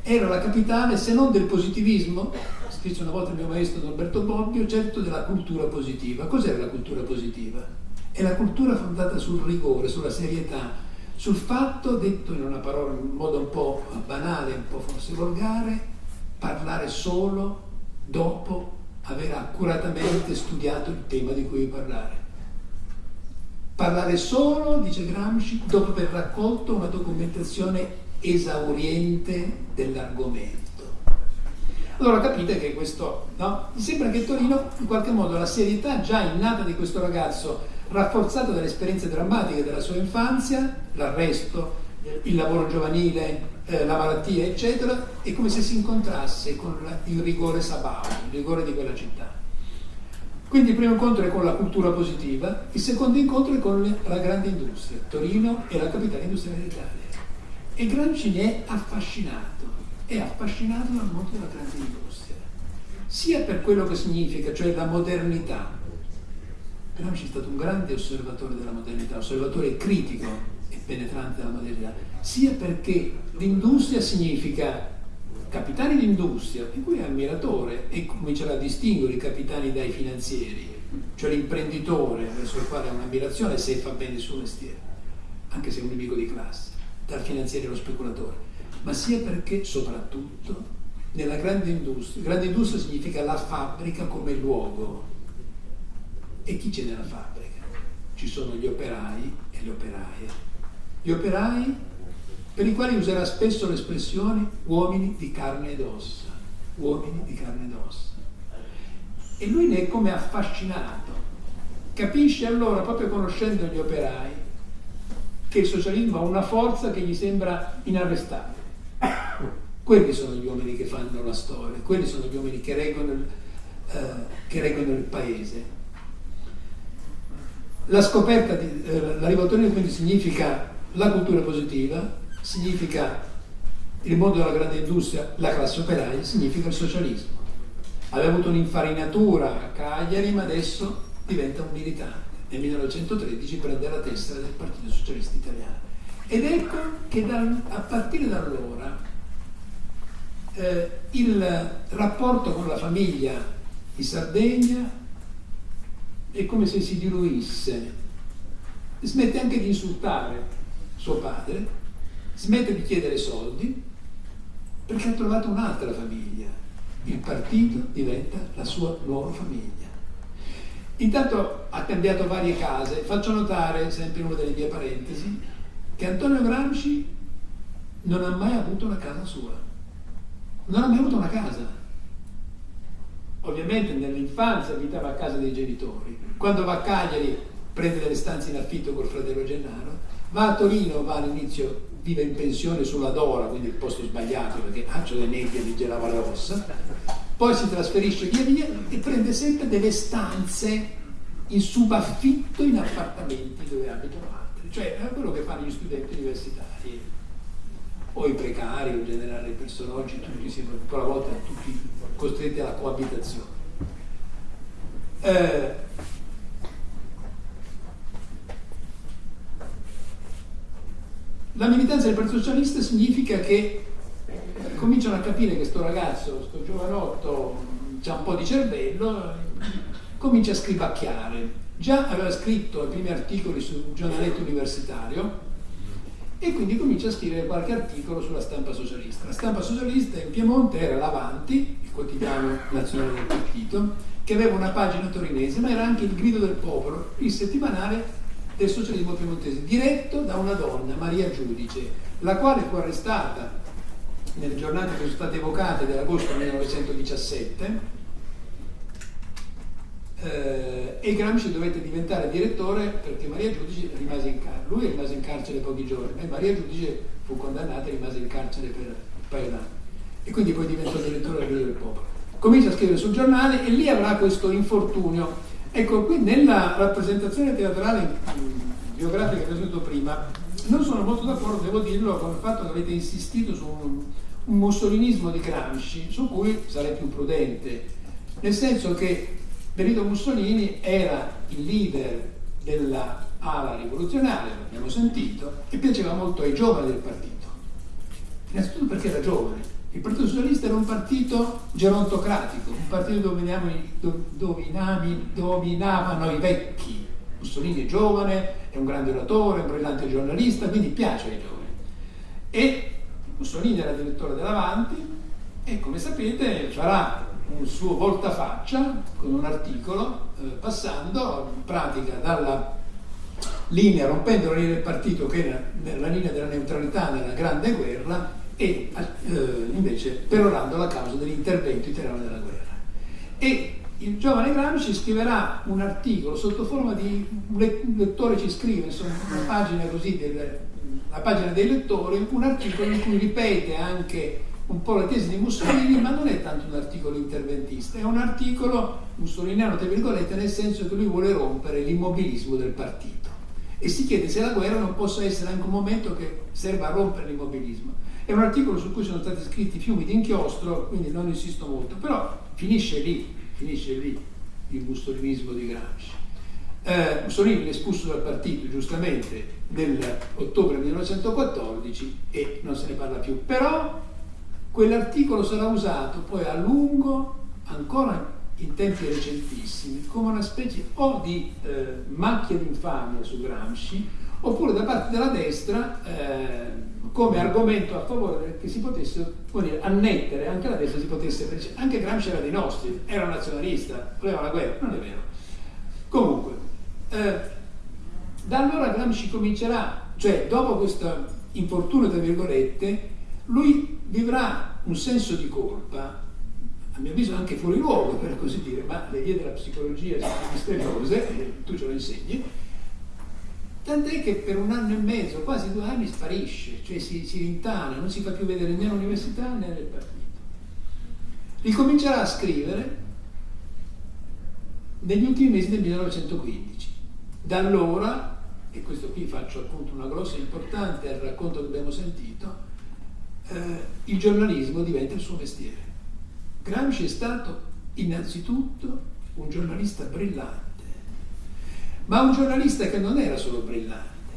S2: era la capitale, se non del positivismo, scrisse una volta il mio maestro Norberto Bobbio, certo della cultura positiva. Cos'è la cultura positiva? È la cultura fondata sul rigore, sulla serietà, sul fatto, detto in una parola in modo un po' banale, un po' forse volgare, parlare solo dopo aver accuratamente studiato il tema di cui parlare. Parlare solo, dice Gramsci, dopo aver raccolto una documentazione esauriente dell'argomento. Allora capite che questo, no? Mi sembra che Torino, in qualche modo, la serietà già innata di questo ragazzo, rafforzata dalle esperienze drammatiche della sua infanzia, l'arresto, il lavoro giovanile, eh, la malattia, eccetera, è come se si incontrasse con il rigore sabao, il rigore di quella città. Quindi il primo incontro è con la cultura positiva, il secondo incontro è con la grande industria. Torino è la capitale industriale d'Italia. E Gramsci ne è affascinato, è affascinato dal mondo della grande industria, sia per quello che significa, cioè la modernità. Gramsci è stato un grande osservatore della modernità, osservatore critico penetrante della modernità, sia perché l'industria significa capitani d'industria, di cui è ammiratore e comincerà a distinguere i capitani dai finanzieri, cioè l'imprenditore verso il quale ha un'ammirazione se fa bene il suo mestiere, anche se è un nemico di classe, dal finanziere allo speculatore, ma sia perché soprattutto nella grande industria, grande industria significa la fabbrica come luogo. E chi c'è nella fabbrica? Ci sono gli operai e le operaie. Gli operai per i quali userà spesso l'espressione uomini di carne ed ossa, uomini di carne ed ossa. E lui ne è come affascinato. Capisce allora, proprio conoscendo gli operai, che il socialismo ha una forza che gli sembra inarrestabile. Quelli sono gli uomini che fanno la storia, quelli sono gli uomini che reggono il, eh, che reggono il paese. La scoperta, di, eh, la rivoluzione quindi significa la cultura positiva, significa il mondo della grande industria, la classe operaia, significa il socialismo. Aveva avuto un'infarinatura a Cagliari, ma adesso diventa un militante. Nel 1913 prende la tessera del Partito Socialista Italiano. Ed ecco che dal, a partire da allora eh, il rapporto con la famiglia in Sardegna è come se si diluisse, smette anche di insultare suo padre smette di chiedere soldi perché ha trovato un'altra famiglia. Il partito diventa la sua nuova famiglia. Intanto ha cambiato varie case. Faccio notare, sempre in una delle mie parentesi, che Antonio Gramsci non ha mai avuto una casa sua. Non ha mai avuto una casa. Ovviamente nell'infanzia abitava a casa dei genitori. Quando va a Cagliari prende delle stanze in affitto col fratello Gennaro. Va a Torino, va all'inizio vive in pensione sulla Dora, quindi il posto sbagliato perché Accio de Nebbia di Genova Rossa, poi si trasferisce via via e prende sempre delle stanze in subaffitto in appartamenti dove abitano altri, cioè è quello che fanno gli studenti universitari. O i precari o in generale le persone oggi tutti si ancora volta tutti costretti alla coabitazione. Eh, La militanza del Partito Socialista significa che cominciano a capire che questo ragazzo, questo giovanotto, ha un po' di cervello, comincia a scrivacchiare. Già aveva scritto i primi articoli sul giornaletto universitario e quindi comincia a scrivere qualche articolo sulla stampa socialista. La stampa socialista in Piemonte era l'Avanti, il quotidiano nazionale del partito, che aveva una pagina torinese, ma era anche il grido del popolo, il settimanale del socialismo piemontese, diretto da una donna, Maria Giudice, la quale fu arrestata nelle giornate che sono state evocate dell'agosto 1917 eh, e Gramsci dovette diventare direttore perché Maria Giudice rimase in carcere. Lui rimase in carcere pochi giorni e Maria Giudice fu condannata e rimase in carcere per un paio d'anni. E quindi poi diventò direttore del Popolo. Comincia a scrivere sul giornale e lì avrà questo infortunio Ecco, qui nella rappresentazione teatrale biografica che ho detto prima, non sono molto d'accordo, devo dirlo, con il fatto che avete insistito su un, un mussolinismo di Gramsci, su cui sarei più prudente, nel senso che Benito Mussolini era il leader della ala rivoluzionaria, l'abbiamo sentito, e piaceva molto ai giovani del partito. Innanzitutto perché era giovane, Il Partito Socialista era un partito gerontocratico, un partito dove, dominavano i vecchi. Mussolini è giovane, è un grande oratore, un brillante giornalista, quindi piace ai giovani. E Mussolini era direttore dell'Avanti e come sapete farà un suo voltafaccia con un articolo eh, passando in pratica dalla linea, rompendo la linea del partito che era la linea della neutralità nella grande guerra e eh, invece perorando la causa dell'intervento italiano nella guerra. E il giovane Gramsci scriverà un articolo sotto forma di un lettore ci scrive, insomma, una pagina così, del, la pagina dei lettori, un articolo in cui ripete anche un po' la tesi di Mussolini, ma non è tanto un articolo interventista, è un articolo mussoliniano, tra virgolette, nel senso che lui vuole rompere l'immobilismo del partito e si chiede se la guerra non possa essere anche un momento che serva a rompere l'immobilismo. È un articolo su cui sono stati scritti fiumi di inchiostro, quindi non insisto molto, però finisce lì, finisce lì il mussolinismo di Gramsci. Eh, Mussolini è espulso dal partito, giustamente, nell'ottobre 1914 e non se ne parla più. Però quell'articolo sarà usato poi a lungo, ancora in tempi recentissimi, come una specie o di eh, macchia d'infamia su Gramsci, oppure da parte della destra eh, come argomento a favore che si potesse dire, annettere, anche la destra si potesse, anche Gramsci era dei nostri, era nazionalista, voleva la guerra, non è vero. Comunque, eh, da allora Gramsci comincerà, cioè dopo questo infortunio, tra virgolette, lui vivrà un senso di colpa, a mio avviso anche fuori luogo per così dire, ma le vie della psicologia sono misteriose, tu ce lo insegni, Tant'è che per un anno e mezzo, quasi due anni, sparisce, cioè si, si rintana, non si fa più vedere né all'università né nel partito. Ricomincerà a scrivere negli ultimi mesi del 1915. Da allora, e questo qui faccio appunto una grossa importante al racconto che abbiamo sentito, eh, il giornalismo diventa il suo mestiere. Gramsci è stato innanzitutto un giornalista brillante ma un giornalista che non era solo brillante,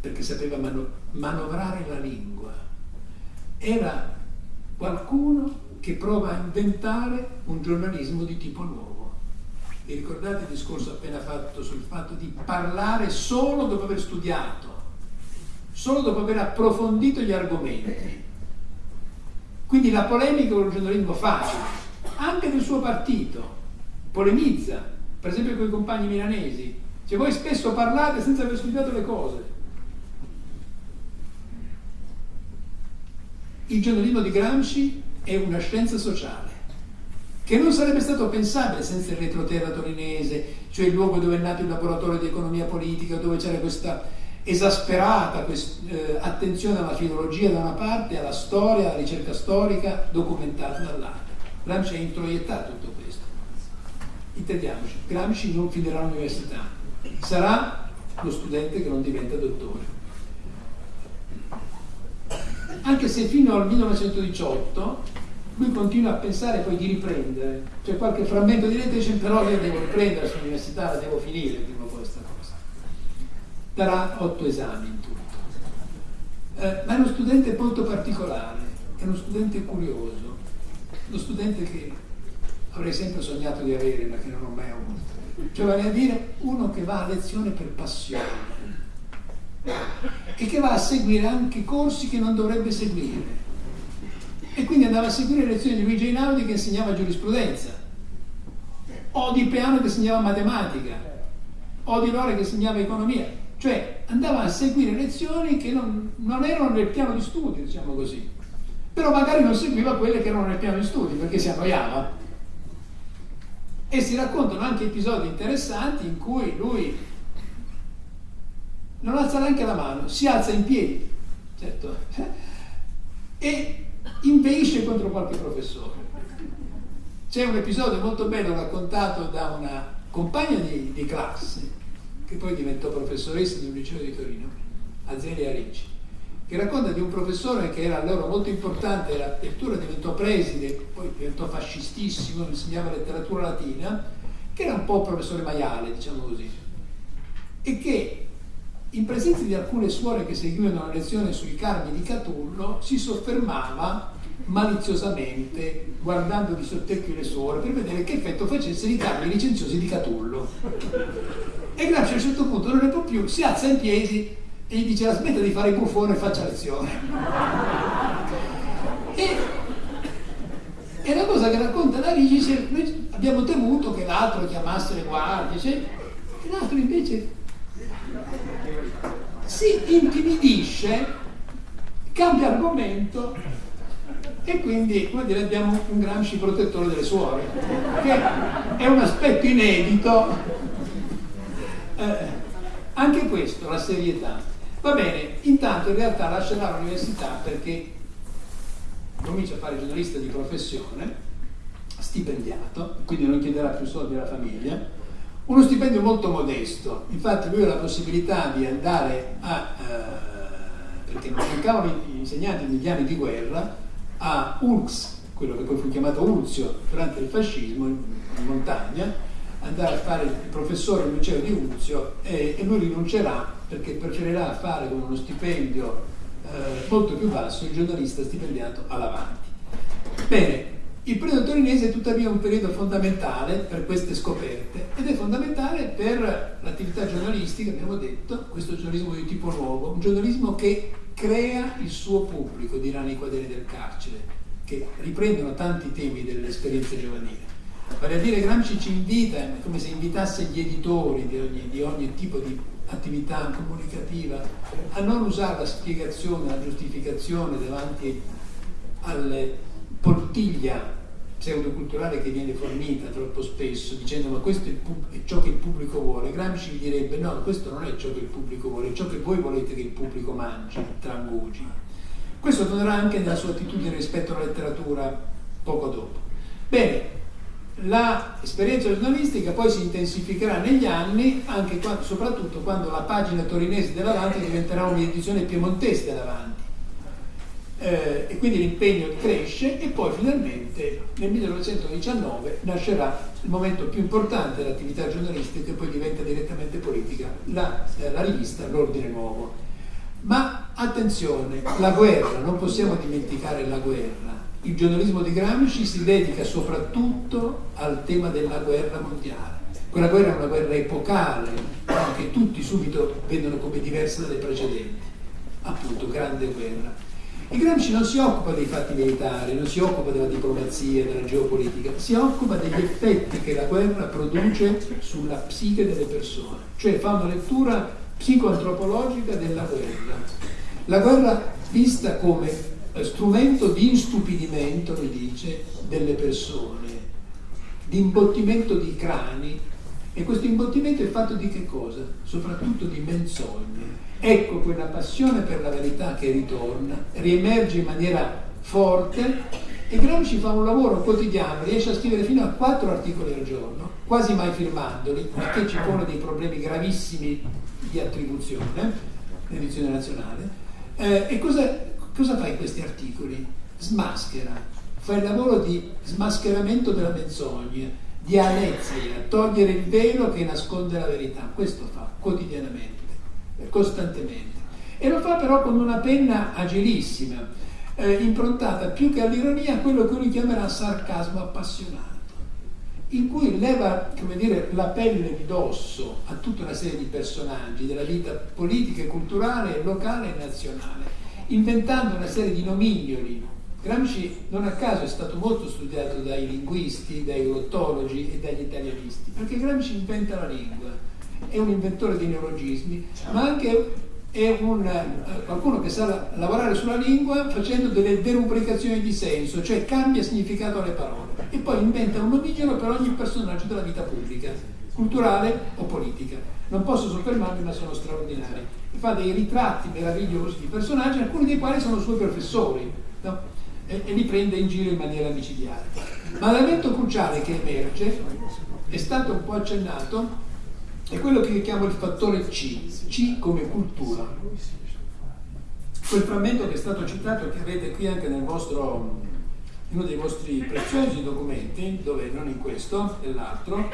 S2: perché sapeva mano- manovrare la lingua, era qualcuno che prova a inventare un giornalismo di tipo nuovo. Vi ricordate il discorso appena fatto sul fatto di parlare solo dopo aver studiato, solo dopo aver approfondito gli argomenti? Quindi la polemica è un giornalismo facile, anche del suo partito, polemizza, per esempio con i compagni milanesi, cioè voi spesso parlate senza aver studiato le cose. Il giornalismo di Gramsci è una scienza sociale che non sarebbe stato pensabile senza il retroterra torinese, cioè il luogo dove è nato il laboratorio di economia politica, dove c'era questa esasperata quest, eh, attenzione alla filologia da una parte, alla storia, alla ricerca storica documentata dall'altra. Gramsci ha introiettato tutto questo. Intendiamoci, Gramsci non finirà all'università, sarà lo studente che non diventa dottore. Anche se fino al 1918 lui continua a pensare poi di riprendere, c'è qualche frammento di lettere dice però io devo riprendere sull'università, la devo finire prima questa cosa. Darà otto esami in tutto. Eh, ma è uno studente molto particolare, è uno studente curioso, uno studente che avrei sempre sognato di avere ma che non ho mai avuto cioè vale a dire uno che va a lezione per passione e che va a seguire anche corsi che non dovrebbe seguire. E quindi andava a seguire le lezioni di Luigi Einaudi che insegnava giurisprudenza, o di Peano che insegnava matematica, o di Lore che insegnava economia. Cioè andava a seguire lezioni che non, non erano nel piano di studio, diciamo così. Però magari non seguiva quelle che erano nel piano di studio perché si annoiava e si raccontano anche episodi interessanti in cui lui non alza neanche la mano, si alza in piedi, certo, e inveisce contro qualche professore. C'è un episodio molto bello raccontato da una compagna di, di classe, che poi diventò professoressa di un liceo di Torino, Azelia Ricci, che racconta di un professore che era allora molto importante, addirittura diventò preside, poi diventò fascistissimo, insegnava letteratura latina, che era un po' professore maiale, diciamo così, e che in presenza di alcune suore che seguivano la lezione sui carmi di Catullo si soffermava maliziosamente guardando di sottecchio le suore per vedere che effetto facesse di dargli i licenziosi di Catullo. E Gramsci a un certo punto non ne può più, si alza in piedi e gli dice la smetta di fare il buffone e faccia lezione. E, e la cosa che racconta la Rigi, noi abbiamo temuto che l'altro chiamasse le guardie, cioè, e l'altro invece si intimidisce, cambia argomento e quindi come dire, abbiamo un Gramsci protettore delle suore, che è un aspetto inedito. Eh, anche questo, la serietà. Va bene, intanto in realtà lascerà l'università perché comincia a fare giornalista di professione, stipendiato, quindi non chiederà più soldi alla famiglia, uno stipendio molto modesto, infatti lui ha la possibilità di andare a, eh, perché non mancavano gli insegnanti negli anni di guerra, a Urx, quello che poi fu chiamato Urzio durante il fascismo in, in montagna, andare a fare il professore al liceo di Urzio e, e lui rinuncerà perché preferirà fare con uno stipendio eh, molto più basso il giornalista stipendiato all'avanti. Bene, il periodo torinese è tuttavia un periodo fondamentale per queste scoperte ed è fondamentale per l'attività giornalistica, abbiamo detto, questo giornalismo di tipo nuovo, un giornalismo che crea il suo pubblico, diranno i quaderni del carcere, che riprendono tanti temi dell'esperienza giovanile. Vale a dire Gramsci ci invita, come se invitasse gli editori di ogni, di ogni tipo di attività comunicativa a non usare la spiegazione, la giustificazione davanti alle poltiglia pseudoculturale che viene fornita troppo spesso dicendo ma questo è, è, ciò che il pubblico vuole, Gramsci gli direbbe no, questo non è ciò che il pubblico vuole, è ciò che voi volete che il pubblico mangi, trangugi. Questo tornerà anche nella sua attitudine rispetto alla letteratura poco dopo. Bene, l'esperienza giornalistica poi si intensificherà negli anni, quando, soprattutto quando la pagina torinese dell'Avanti diventerà un'edizione piemontese dell'Avanti eh, e quindi l'impegno cresce e poi finalmente nel 1919 nascerà il momento più importante dell'attività giornalistica e poi diventa direttamente politica, la, eh, la rivista L'Ordine Nuovo. Ma attenzione, la guerra, non possiamo dimenticare la guerra. Il giornalismo di Gramsci si dedica soprattutto al tema della guerra mondiale. Quella guerra è una guerra epocale, che tutti subito vedono come diversa dalle precedenti. Appunto, grande guerra. E Gramsci non si occupa dei fatti militari, non si occupa della diplomazia, della geopolitica, si occupa degli effetti che la guerra produce sulla psiche delle persone, cioè fa una lettura psicoantropologica della guerra. La guerra vista come strumento di instupidimento, lui dice, delle persone, di imbottimento di crani, e questo imbottimento è fatto di che cosa? Soprattutto di menzogne Ecco quella passione per la verità che ritorna, riemerge in maniera forte e Gramsci fa un lavoro quotidiano, riesce a scrivere fino a quattro articoli al giorno, quasi mai firmandoli, perché ci pone dei problemi gravissimi di attribuzione, l'edizione nazionale. Eh, e cosa, cosa fa in questi articoli? Smaschera, fa il lavoro di smascheramento della menzogna, di alezia, togliere il velo che nasconde la verità, questo fa quotidianamente costantemente. E lo fa però con una penna agilissima, eh, improntata più che all'ironia a quello che lui chiamerà sarcasmo appassionato, in cui leva dire, la pelle di dosso a tutta una serie di personaggi della vita politica, culturale, locale e nazionale, inventando una serie di nomignoli. Gramsci non a caso è stato molto studiato dai linguisti, dai glottologi e dagli italianisti, perché Gramsci inventa la lingua è un inventore di neologismi, ma anche è un, eh, qualcuno che sa lavorare sulla lingua facendo delle derubricazioni di senso, cioè cambia significato alle parole e poi inventa un omigeno per ogni personaggio della vita pubblica, culturale o politica. Non posso soffermarmi, ma sono straordinari. Fa dei ritratti meravigliosi di personaggi, alcuni dei quali sono suoi professori, no? e, e li prende in giro in maniera micidiale. Ma l'elemento cruciale che emerge è stato un po' accennato è quello che chiamo il fattore C, C come cultura. Quel frammento che è stato citato, che avete qui anche nel vostro, uno dei vostri preziosi documenti, dove non in questo, nell'altro,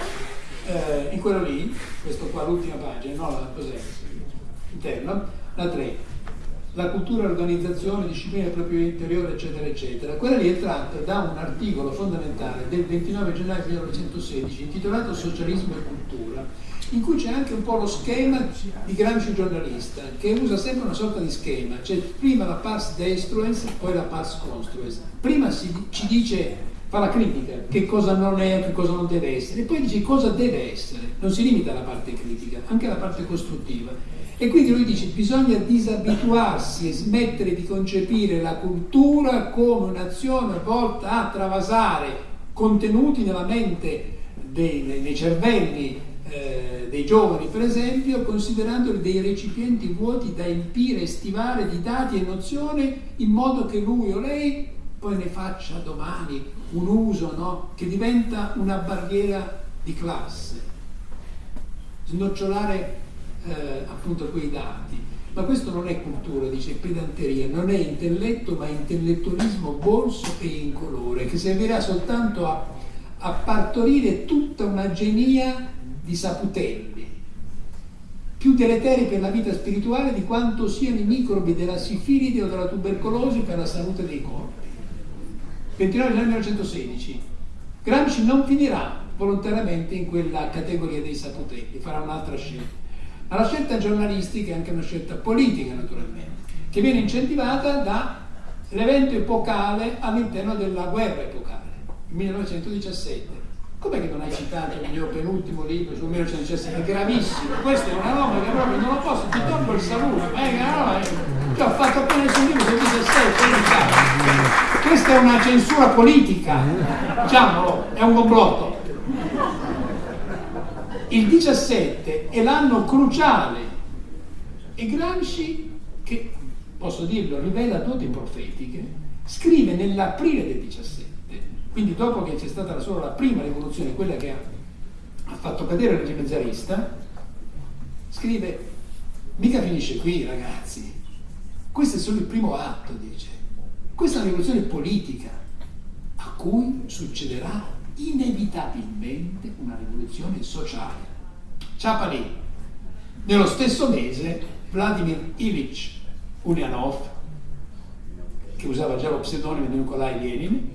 S2: eh, in quello lì, questo qua l'ultima pagina, no, la cos'è? Interno, la 3. la cultura, l'organizzazione, disciplina del proprio interiore, eccetera, eccetera. Quella lì è tratta da un articolo fondamentale del 29 gennaio 1916 intitolato Socialismo e cultura, in cui c'è anche un po' lo schema di Gramsci giornalista, che usa sempre una sorta di schema, cioè prima la pars destruens, poi la pars construens. Prima si, ci dice, fa la critica, che cosa non è, che cosa non deve essere, e poi dice cosa deve essere, non si limita alla parte critica, anche alla parte costruttiva. E quindi lui dice bisogna disabituarsi e smettere di concepire la cultura come un'azione volta a travasare contenuti nella mente dei, nei cervelli eh, dei giovani, per esempio, considerandoli dei recipienti vuoti da empire e stivare di dati e nozioni in modo che lui o lei poi ne faccia domani un uso no? che diventa una barriera di classe. Snocciolare eh, appunto quei dati. Ma questo non è cultura, dice pedanteria, non è intelletto, ma intellettualismo bolso e incolore, che servirà soltanto a, a partorire tutta una genia di saputelli, più deleteri per la vita spirituale di quanto siano i microbi della sifilide o della tubercolosi per la salute dei corpi. 29 gennaio 1916. Gramsci non finirà volontariamente in quella categoria dei saputelli, farà un'altra scelta. Ma la scelta giornalistica è anche una scelta politica, naturalmente, che viene incentivata dall'evento epocale all'interno della guerra epocale, 1917. Com'è che non hai citato il mio penultimo libro sul 1917? È gravissimo, questa è una roba che proprio non lo posso, ti tolgo il saluto, ma è una roba che ho fatto appena il suo libro sul 17, questa è una censura politica, diciamolo, è un complotto. Il 17 è l'anno cruciale. E Gramsci, che posso dirlo, rivela doti profetiche, scrive nell'aprile del 17, quindi dopo che c'è stata solo la prima rivoluzione, quella che ha fatto cadere il regime zarista, scrive, mica finisce qui ragazzi, questo è solo il primo atto, dice, questa è una rivoluzione politica a cui succederà inevitabilmente una rivoluzione sociale. Ciapalì. Nello stesso mese Vladimir Ilyich Ulyanov, che usava già lo pseudonimo di Nikolai Lenin,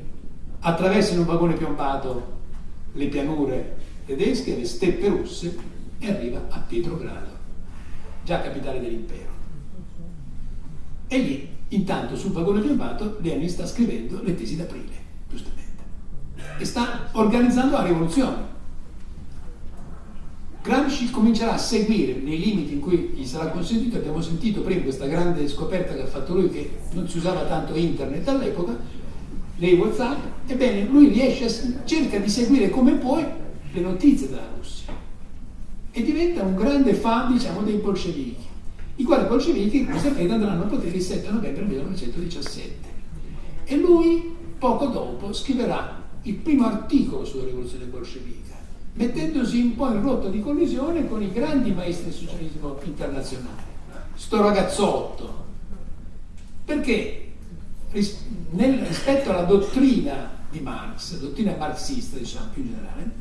S2: attraversa in un vagone piombato le pianure tedesche, le steppe russe e arriva a Pietrogrado, già capitale dell'impero. E lì, intanto, sul vagone piombato, Lenin sta scrivendo le tesi d'aprile, giustamente. E sta organizzando la rivoluzione. Gramsci comincerà a seguire nei limiti in cui gli sarà consentito, abbiamo sentito prima questa grande scoperta che ha fatto lui che non si usava tanto internet all'epoca, lei Whatsapp, ebbene lui riesce a, cerca di seguire come può le notizie della Russia. E diventa un grande fan diciamo dei bolscevichi, i quali bolscevichi, come sapete, andranno a potere il 7 novembre 1917 e lui poco dopo scriverà il primo articolo sulla rivoluzione bolscevica, mettendosi un po' in rotta di collisione con i grandi maestri del socialismo internazionale. Sto ragazzotto. Perché nel, rispetto alla dottrina di Marx, dottrina marxista diciamo più in generale,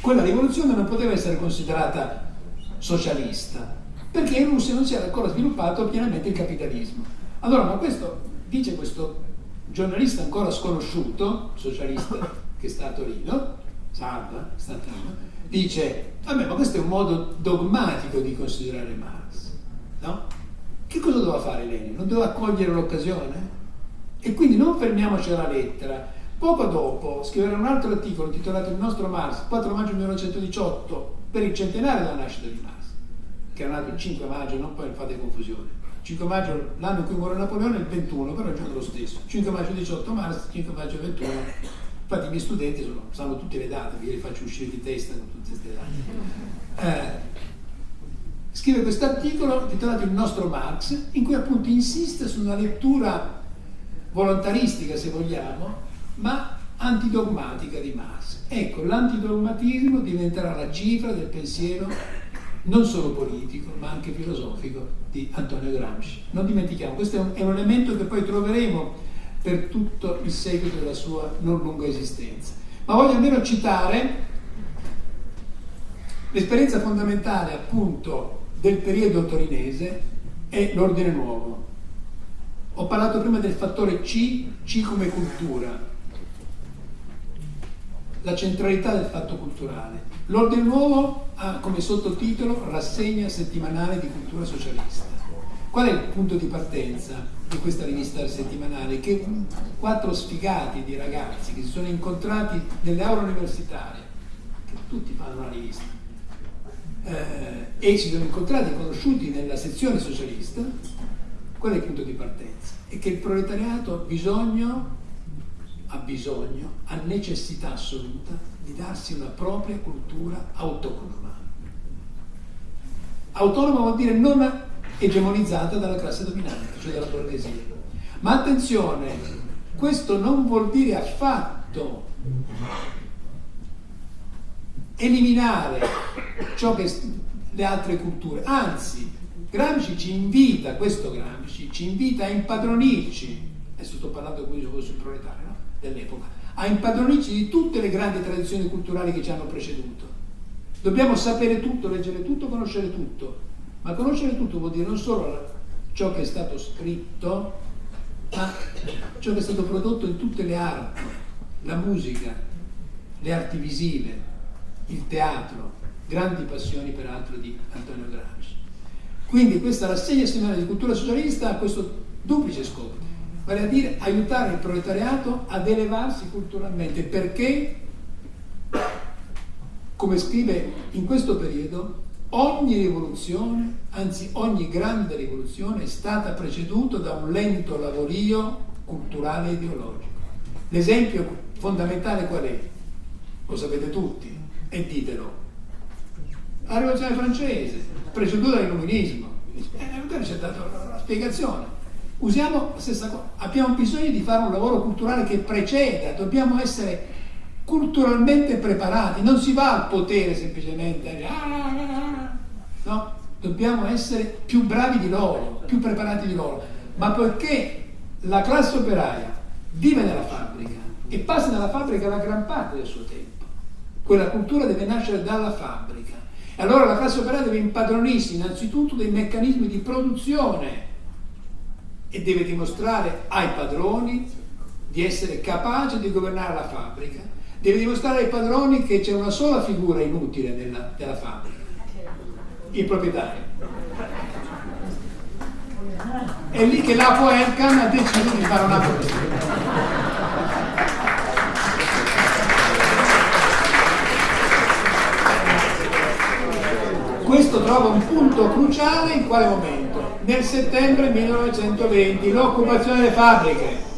S2: quella rivoluzione non poteva essere considerata socialista, perché in Russia non si era ancora sviluppato pienamente il capitalismo. Allora, ma questo dice questo giornalista ancora sconosciuto, socialista che sta a Torino, Salva, sta a Torino, dice, vabbè ma questo è un modo dogmatico di considerare Marx, no? Che cosa doveva fare Lenin? Non doveva cogliere l'occasione? E quindi non fermiamoci alla lettera. Poco dopo scriverà un altro articolo intitolato Il nostro Marx, 4 maggio 1918, per il centenario della nascita di Marx, che era nato il 5 maggio, non poi fate confusione. 5 maggio, l'anno in cui muore Napoleone è il 21, però è giorno lo stesso. 5 maggio 18 marzo, 5 maggio 21. Infatti i miei studenti sono, sanno tutte le date, li faccio uscire di testa con tutte queste date. Eh, scrive questo articolo intitolato Il nostro Marx, in cui appunto insiste su una lettura volontaristica, se vogliamo, ma antidogmatica di Marx. Ecco, l'antidogmatismo diventerà la cifra del pensiero non solo politico, ma anche filosofico di Antonio Gramsci. Non dimentichiamo, questo è un, elemento che poi troveremo per tutto il seguito della sua non lunga esistenza. Ma voglio almeno citare l'esperienza fondamentale appunto del periodo torinese è l'ordine nuovo. Ho parlato prima del fattore C, C come cultura, la centralità del fatto culturale. L'Ordine Nuovo ha come sottotitolo Rassegna settimanale di cultura socialista. Qual è il punto di partenza di questa rivista settimanale? Che quattro sfigati di ragazzi che si sono incontrati nelle aule universitarie, che tutti fanno una rivista, eh, e si sono incontrati e conosciuti nella sezione socialista, qual è il punto di partenza? È che il proletariato ha bisogno, ha bisogno, ha necessità assoluta di darsi una propria cultura autonoma. Autonoma vuol dire non egemonizzata dalla classe dominante, cioè dalla borghesia. Ma attenzione, questo non vuol dire affatto eliminare ciò che le altre culture, anzi Gramsci ci invita, questo Gramsci ci invita a impadronirci, adesso sto parlando qui sul proletario no? dell'epoca, a impadronirci di tutte le grandi tradizioni culturali che ci hanno preceduto. Dobbiamo sapere tutto, leggere tutto, conoscere tutto, ma conoscere tutto vuol dire non solo ciò che è stato scritto, ma ciò che è stato prodotto in tutte le arti, la musica, le arti visive, il teatro, grandi passioni peraltro di Antonio Gramsci. Quindi questa rassegna settimanale di cultura socialista ha questo duplice scopo, vale a dire aiutare il proletariato ad elevarsi culturalmente, perché, come scrive in questo periodo, ogni rivoluzione, anzi ogni grande rivoluzione è stata preceduta da un lento lavorio culturale e ideologico. L'esempio fondamentale qual è? Lo sapete tutti e ditelo. La rivoluzione francese, preceduta dall'illuminismo. Eh, ha dato la spiegazione. Usiamo la stessa cosa. Abbiamo bisogno di fare un lavoro culturale che preceda, dobbiamo essere culturalmente preparati, non si va al potere semplicemente, no? Dobbiamo essere più bravi di loro, più preparati di loro, ma poiché la classe operaia vive nella fabbrica e passa nella fabbrica la gran parte del suo tempo, quella cultura deve nascere dalla fabbrica. E allora la classe operaia deve impadronirsi innanzitutto dei meccanismi di produzione e deve dimostrare ai padroni di essere capace di governare la fabbrica deve dimostrare ai padroni che c'è una sola figura inutile nella, della fabbrica, il proprietario. È lì che l'Apo Elkan ha deciso di fare una cosa. Questo trova un punto cruciale in quale momento? Nel settembre 1920, l'occupazione delle fabbriche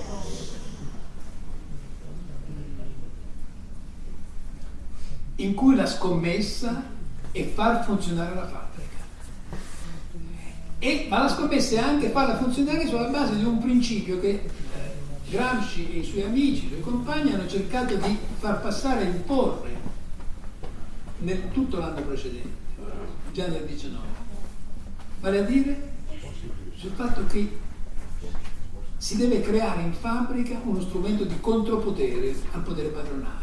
S2: in cui la scommessa è far funzionare la fabbrica. E, ma la scommessa è anche farla funzionare sulla base di un principio che eh, Gramsci e i suoi amici, i suoi compagni hanno cercato di far passare imporre nel tutto l'anno precedente, già nel 19. Vale a dire sul fatto che si deve creare in fabbrica uno strumento di contropotere al potere padronale.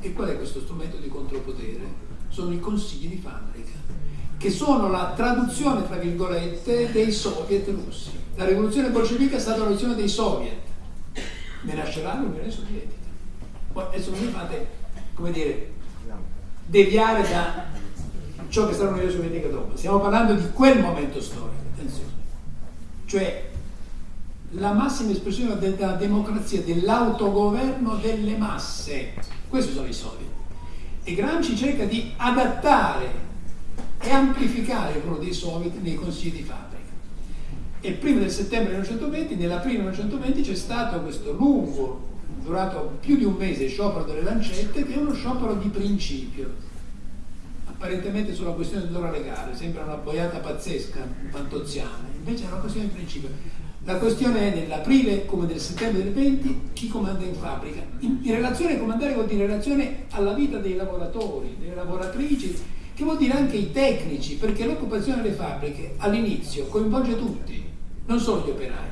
S2: E qual è questo strumento di contropotere? Sono i consigli di fabbrica, che sono la traduzione, tra virgolette, dei soviet russi. La rivoluzione bolscevica è stata la rivoluzione dei soviet, ne nascerà l'Unione Sovietica. Poi adesso non mi fate, come dire, deviare da ciò che sarà l'Unione Sovietica dopo. Stiamo parlando di quel momento storico. Cioè la massima espressione della democrazia, dell'autogoverno delle masse questi sono i soldi. E Gramsci cerca di adattare e amplificare il ruolo dei soviet nei consigli di fabbrica. E prima del settembre 1920, nell'aprile 1920 c'è stato questo lungo, durato più di un mese, sciopero delle lancette, che è uno sciopero di principio, apparentemente sulla questione dell'ora legale, sembra una boiata pazzesca, fantoziana, invece è una questione di principio la questione è nell'aprile come nel settembre del 20 chi comanda in fabbrica. In, in relazione a comandare vuol dire in relazione alla vita dei lavoratori, delle lavoratrici, che vuol dire anche i tecnici, perché l'occupazione delle fabbriche all'inizio coinvolge tutti, non solo gli operai,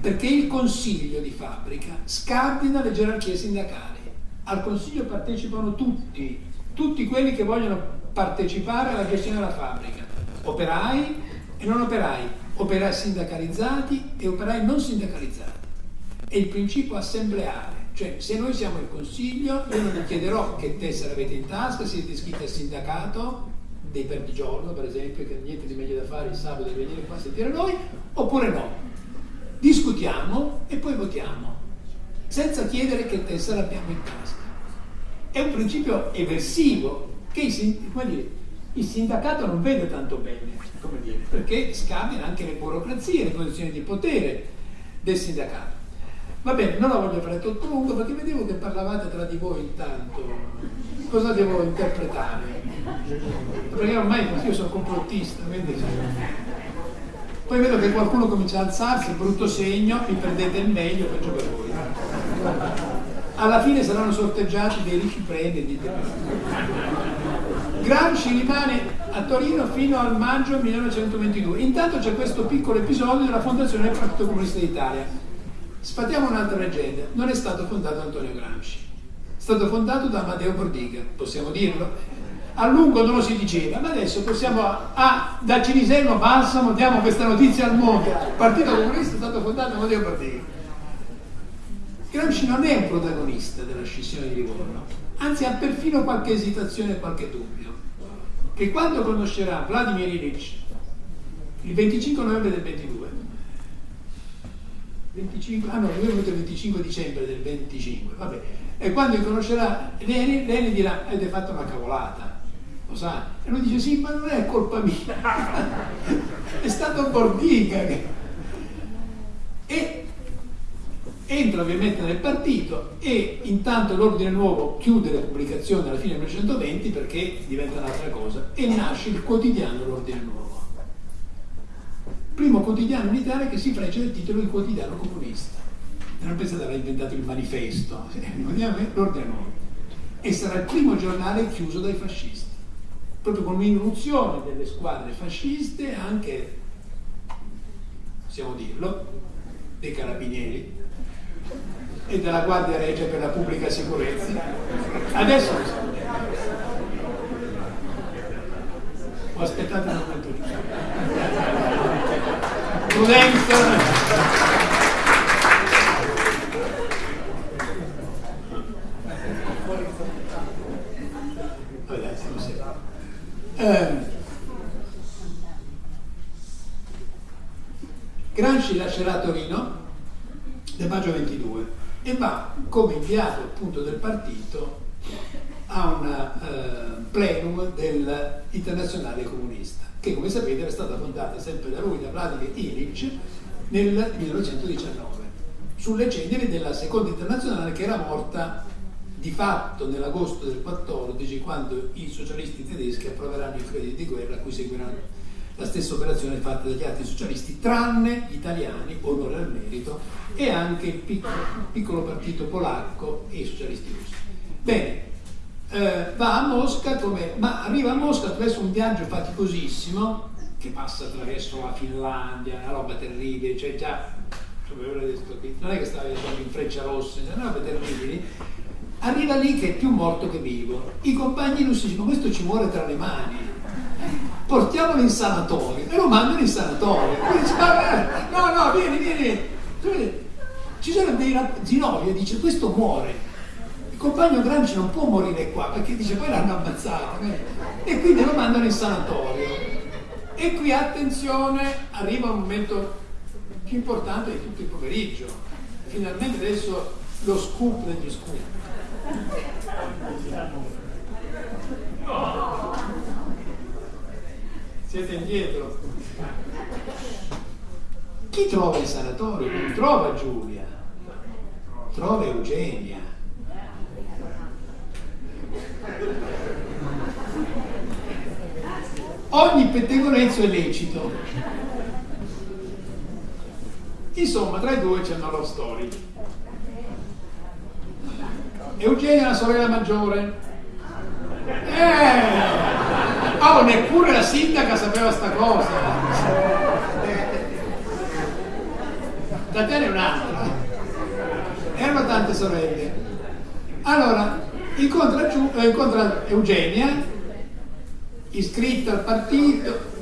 S2: perché il consiglio di fabbrica scardina le gerarchie sindacali. Al consiglio partecipano tutti, tutti quelli che vogliono partecipare alla gestione della fabbrica, operai e non operai operai sindacalizzati e operai non sindacalizzati. È il principio assembleare, cioè se noi siamo il consiglio, io non vi chiederò che tessera avete in tasca, siete iscritti al sindacato, dei perdigiorno per esempio, che niente di meglio da fare il sabato di venire qua a sentire noi, oppure no. Discutiamo e poi votiamo, senza chiedere che tessera abbiamo in tasca. È un principio eversivo che il, dire, il sindacato non vede tanto bene, dire, perché scambiano anche le burocrazie, le posizioni di potere del sindacato. Va bene, non la voglio fare troppo lungo perché vedevo che parlavate tra di voi intanto. Cosa devo interpretare? Perché ormai io sono complottista, quindi... Poi vedo che qualcuno comincia a alzarsi, brutto segno, vi prendete il meglio, peggio per voi. Alla fine saranno sorteggiati dei ricchi premi e dite Gramsci rimane a Torino fino al maggio 1922. Intanto c'è questo piccolo episodio della fondazione del Partito Comunista d'Italia Sfatiamo un'altra leggenda, non è stato fondato Antonio Gramsci, è stato fondato da Matteo Bordiga, possiamo dirlo? A lungo non lo si diceva, ma adesso possiamo, ah, da Cinisello Balsamo diamo questa notizia al mondo, il Partito Comunista è stato fondato da Matteo Bordiga. Gramsci non è un protagonista della scissione di Livorno, anzi ha perfino qualche esitazione e qualche dubbio, che quando conoscerà Vladimir Ilyich il 25 novembre del 22 25, ah no, lui è venuto il 25 dicembre del 25, vabbè. E quando conoscerà Leni, Leni dirà, avete fatto una cavolata, lo sa? E lui dice, sì, ma non è colpa mia, è stato Bordiga che... E entra ovviamente nel partito e intanto l'ordine nuovo chiude le pubblicazioni alla fine del 1920 perché diventa un'altra cosa e nasce il quotidiano l'ordine nuovo primo quotidiano in Italia che si freccia del titolo di quotidiano comunista. Non pensate aver inventato il manifesto, l'ordine nuovo. E sarà il primo giornale chiuso dai fascisti, proprio con un'irruzione delle squadre fasciste, anche, possiamo dirlo, dei carabinieri e della Guardia Regia per la pubblica sicurezza. Adesso lo so. Ho aspettato un momento giusto prudenza. Eh, Gramsci lascerà Torino nel maggio 22 e va come inviato appunto del partito a un uh, plenum dell'Internazionale Comunista che come sapete era stata fondata sempre da lui, da Vladimir Ilyich, nel 1919, sulle ceneri della seconda internazionale che era morta di fatto nell'agosto del 14 quando i socialisti tedeschi approveranno i crediti di guerra a cui seguiranno la stessa operazione fatta dagli altri socialisti, tranne gli italiani, onore al merito, e anche il piccolo, piccolo partito polacco e i socialisti russi. Bene, eh, va a Mosca, come, ma arriva a Mosca attraverso un viaggio faticosissimo che passa attraverso la Finlandia, una roba terribile, cioè già, non è che stava viaggiando in freccia rossa, una roba terribile, arriva lì che è più morto che vivo. I compagni russi dicono questo ci muore tra le mani, portiamolo in sanatorio e lo mandano in sanatorio. Dice, no, no, vieni, vieni. Ci sono dei Zinovia dice questo muore il compagno Gramsci non può morire qua perché dice poi l'hanno ammazzato eh? e quindi lo mandano in sanatorio e qui attenzione arriva un momento più importante di tutto il pomeriggio finalmente adesso lo scoop degli scoop siete indietro chi trova il sanatorio? non trova Giulia trova Eugenia Ogni pettegolezzo è lecito. Insomma, tra i due c'è una love story. Eugenia è la sorella maggiore. Eh! Oh, neppure la sindaca sapeva sta cosa. Tatiana è un'altra. Erano tante sorelle. Allora, incontra, eh, incontra Eugenia iscritta al partito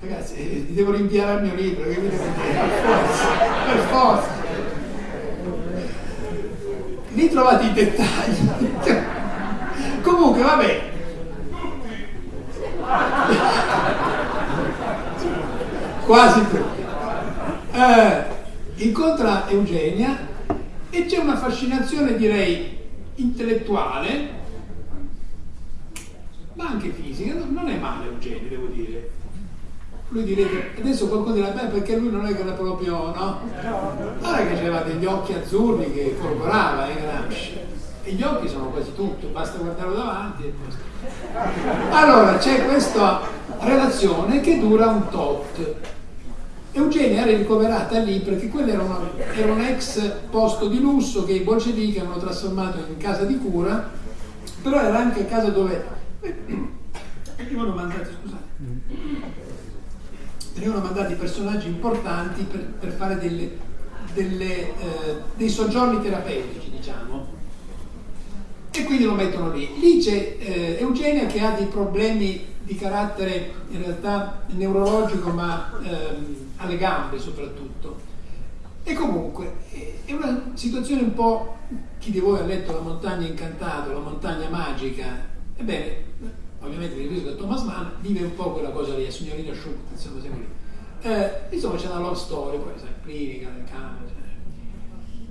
S2: Ragazzi, eh, devo rinviare al mio libro, che mi? Per forza, per forza. Lì trovate i dettagli. Comunque, vabbè. Quasi. Eh, incontra Eugenia e c'è una fascinazione, direi, intellettuale, ma anche fisica. Non è male Eugenia, devo dire lui direbbe, adesso qualcuno dirà, beh perché lui non è che era proprio, no? Allora che aveva degli occhi azzurri che folgorava, eh, Gramsci. E gli occhi sono quasi tutto, basta guardarlo davanti e Allora c'è questa relazione che dura un tot. Eugenia era ricoverata lì perché quello era, una, era un ex posto di lusso che i bolscevichi hanno trasformato in casa di cura, però era anche casa dove venivano mandati, scusate, venivano mandati personaggi importanti per, per fare delle, delle, eh, dei soggiorni terapeutici, diciamo. E quindi lo mettono lì. Lì c'è eh, Eugenia che ha dei problemi di carattere in realtà neurologico, ma ehm, alle gambe soprattutto. E comunque è una situazione un po'. Chi di voi ha letto La montagna incantata, La montagna magica? Ebbene, ovviamente mi riferisco a Thomas Mann, vive un po' quella cosa lì, a signorina Schultz, insomma, sempre lì. Eh, insomma c'è una love story, poi sai, clinica, nel campo.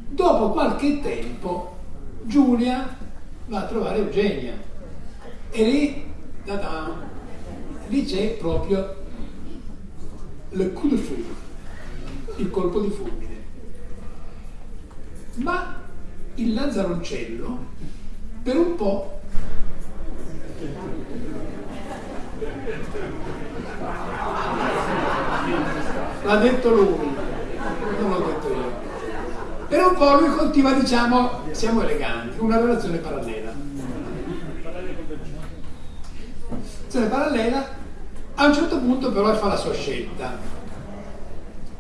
S2: Dopo qualche tempo Giulia va a trovare Eugenia e lì, da da, lì c'è proprio le coup de foudre, il colpo di fulmine. Ma il Lazzaroncello per un po' l'ha detto lui, non l'ho detto io. Per un po' lui coltiva, diciamo, siamo eleganti, una relazione parallela. Relazione parallela, a un certo punto però fa la sua scelta.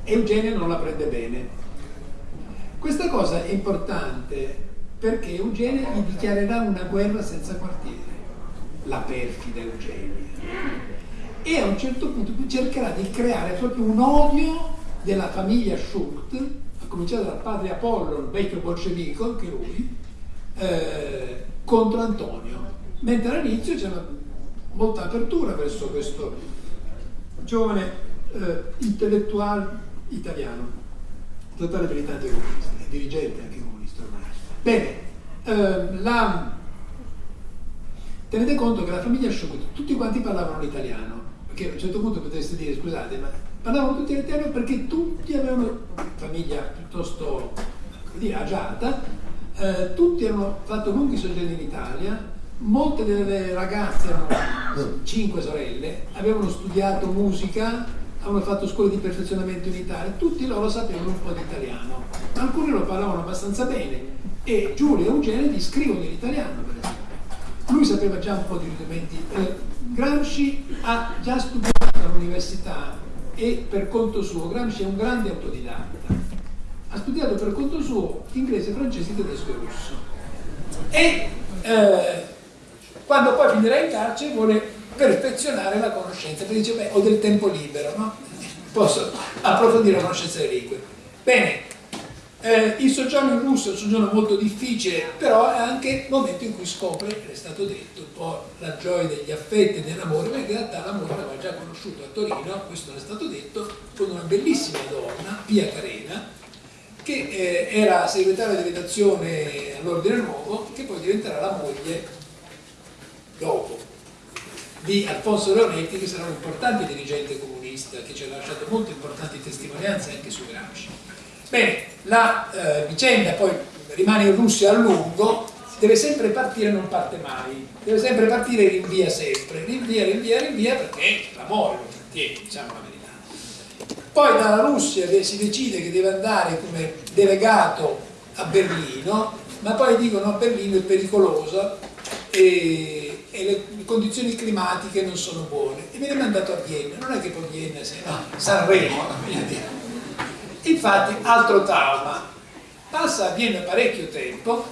S2: Eugenia non la prende bene. Questa cosa è importante perché Eugenia gli dichiarerà una guerra senza quartiere, la perfida Eugenia e a un certo punto cercherà di creare proprio un odio della famiglia Schult, a cominciare dal padre Apollo, il vecchio bolscevico, anche lui, eh, contro Antonio. Mentre all'inizio c'era molta apertura verso questo giovane eh, intellettuale italiano, totale militante comunista, dirigente anche comunista ormai. Bene, eh, la, tenete conto che la famiglia Schult, tutti quanti parlavano l'italiano, che a un certo punto potreste dire scusate ma parlavano tutti in italiano perché tutti avevano famiglia piuttosto dire, agiata. Eh, tutti hanno fatto lunghi soggiorni in Italia. Molte delle ragazze erano cinque sorelle avevano studiato musica avevano fatto scuole di perfezionamento in Italia. Tutti loro sapevano un po' di italiano. Alcuni lo parlavano abbastanza bene e Giulia e Eugenia gli scrivono in italiano per esempio lui sapeva già un po' di rudimenti eh, Gramsci ha già studiato all'università e per conto suo, Gramsci è un grande autodidatta, ha studiato per conto suo inglese, francese, tedesco e russo. E eh, quando poi finirà in carcere vuole perfezionare la conoscenza, perché dice, beh, ho del tempo libero, no? Posso approfondire la conoscenza delle lingue. Bene, eh, il soggiorno in Russia è un soggiorno molto difficile, però è anche il momento in cui scopre, è stato detto, un po' la gioia degli affetti e dell'amore, ma in realtà l'amore l'aveva già conosciuto a Torino, questo non è stato detto, con una bellissima donna, Pia Carena, che eh, era segretaria di redazione all'Ordine Nuovo, che poi diventerà la moglie dopo di Alfonso Leonetti, che sarà un importante dirigente comunista, che ci ha lasciato molte importanti testimonianze anche su Gramsci. Bene, la eh, vicenda poi rimane in Russia a lungo, deve sempre partire, non parte mai, deve sempre partire e rinvia sempre, rinvia, rinvia, rinvia perché l'amore lo trattiene, diciamo la verità. Poi dalla Russia si decide che deve andare come delegato a Berlino, ma poi dicono a Berlino è pericolosa e, e le condizioni climatiche non sono buone. E viene mandato a Vienna, non è che poi Vienna sia no, Sanremo, a dire Infatti, altro trauma, passa, avviene parecchio tempo,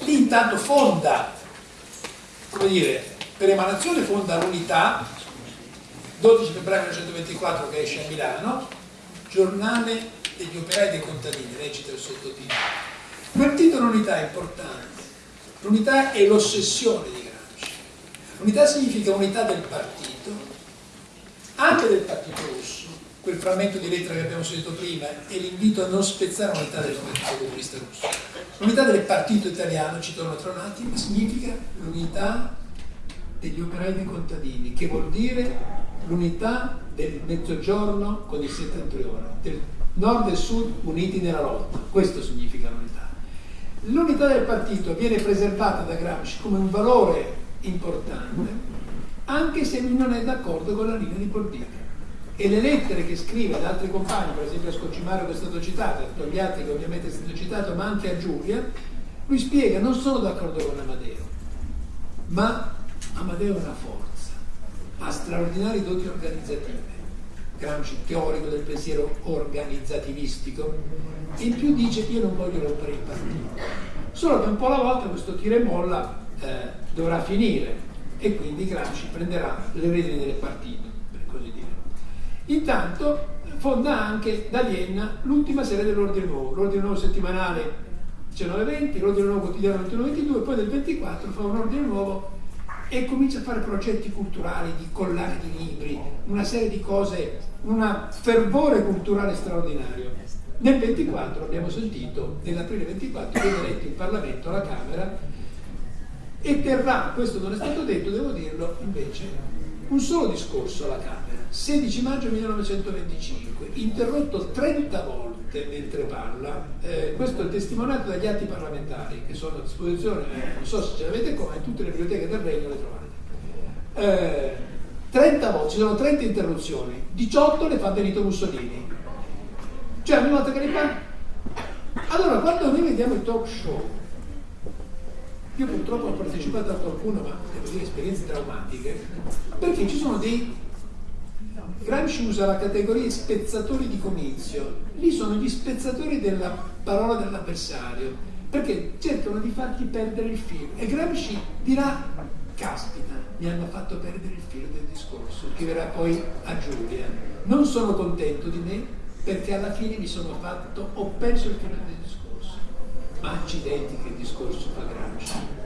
S2: lì intanto fonda, come dire, per emanazione fonda l'unità, 12 febbraio 1924 che esce a Milano, giornale degli operai dei contadini, recita il sottotitolo. Quel titolo unità è importante, l'unità è l'ossessione di Gramsci. L'unità significa unità del partito, anche del partito russo, quel frammento di lettera che abbiamo sentito prima è l'invito a non spezzare l'unità del partito comunista russo. L'unità del partito italiano, ci torno tra un attimo, significa l'unità degli operai dei contadini, che vuol dire l'unità del mezzogiorno con il settentrione, del nord e sud uniti nella lotta. Questo significa l'unità. L'unità del partito viene preservata da Gramsci come un valore importante, anche se lui non è d'accordo con la linea di politica. E le lettere che scrive ad altri compagni, per esempio a Scoccimario che è stato citato, a Togliatti che ovviamente è stato citato, ma anche a Giulia, lui spiega, non sono d'accordo con Amadeo, ma Amadeo è una forza, ha straordinari doti organizzative Gramsci teorico del pensiero organizzativistico, in più dice che io non voglio rompere il partito. Solo che un po' alla volta questo tira e molla eh, dovrà finire e quindi Gramsci prenderà le redini del partito, per così dire. Intanto fonda anche da Vienna l'ultima serie dell'Ordine Nuovo, l'Ordine Nuovo settimanale 1920, l'Ordine Nuovo quotidiano 21-22, poi del 24 fa un Ordine Nuovo e comincia a fare progetti culturali, di collare di libri, una serie di cose, un fervore culturale straordinario. Nel 24 abbiamo sentito, nell'aprile 24 viene eletto in Parlamento alla Camera e terrà, questo non è stato detto, devo dirlo invece, un solo discorso alla Camera, 16 maggio 1925, interrotto 30 volte mentre parla, eh, questo è testimoniato dagli atti parlamentari che sono a disposizione, eh, non so se ce l'avete qua, in tutte le biblioteche del Regno le trovate. Eh, 30 volte, ci sono 30 interruzioni, 18 le fa Benito Mussolini. Cioè ogni volta che ne parla... Allora, quando noi vediamo i talk show, io purtroppo ho partecipato a qualcuno, ma devo dire esperienze traumatiche, perché ci sono dei Gramsci usa la categoria spezzatori di comizio, lì sono gli spezzatori della parola dell'avversario, perché cercano di farti perdere il filo. E Gramsci dirà, caspita, mi hanno fatto perdere il filo del discorso, che verrà poi a Giulia. Non sono contento di me perché alla fine mi sono fatto, ho perso il filo del discorso. Ma accidenti che discorso fa Gramsci.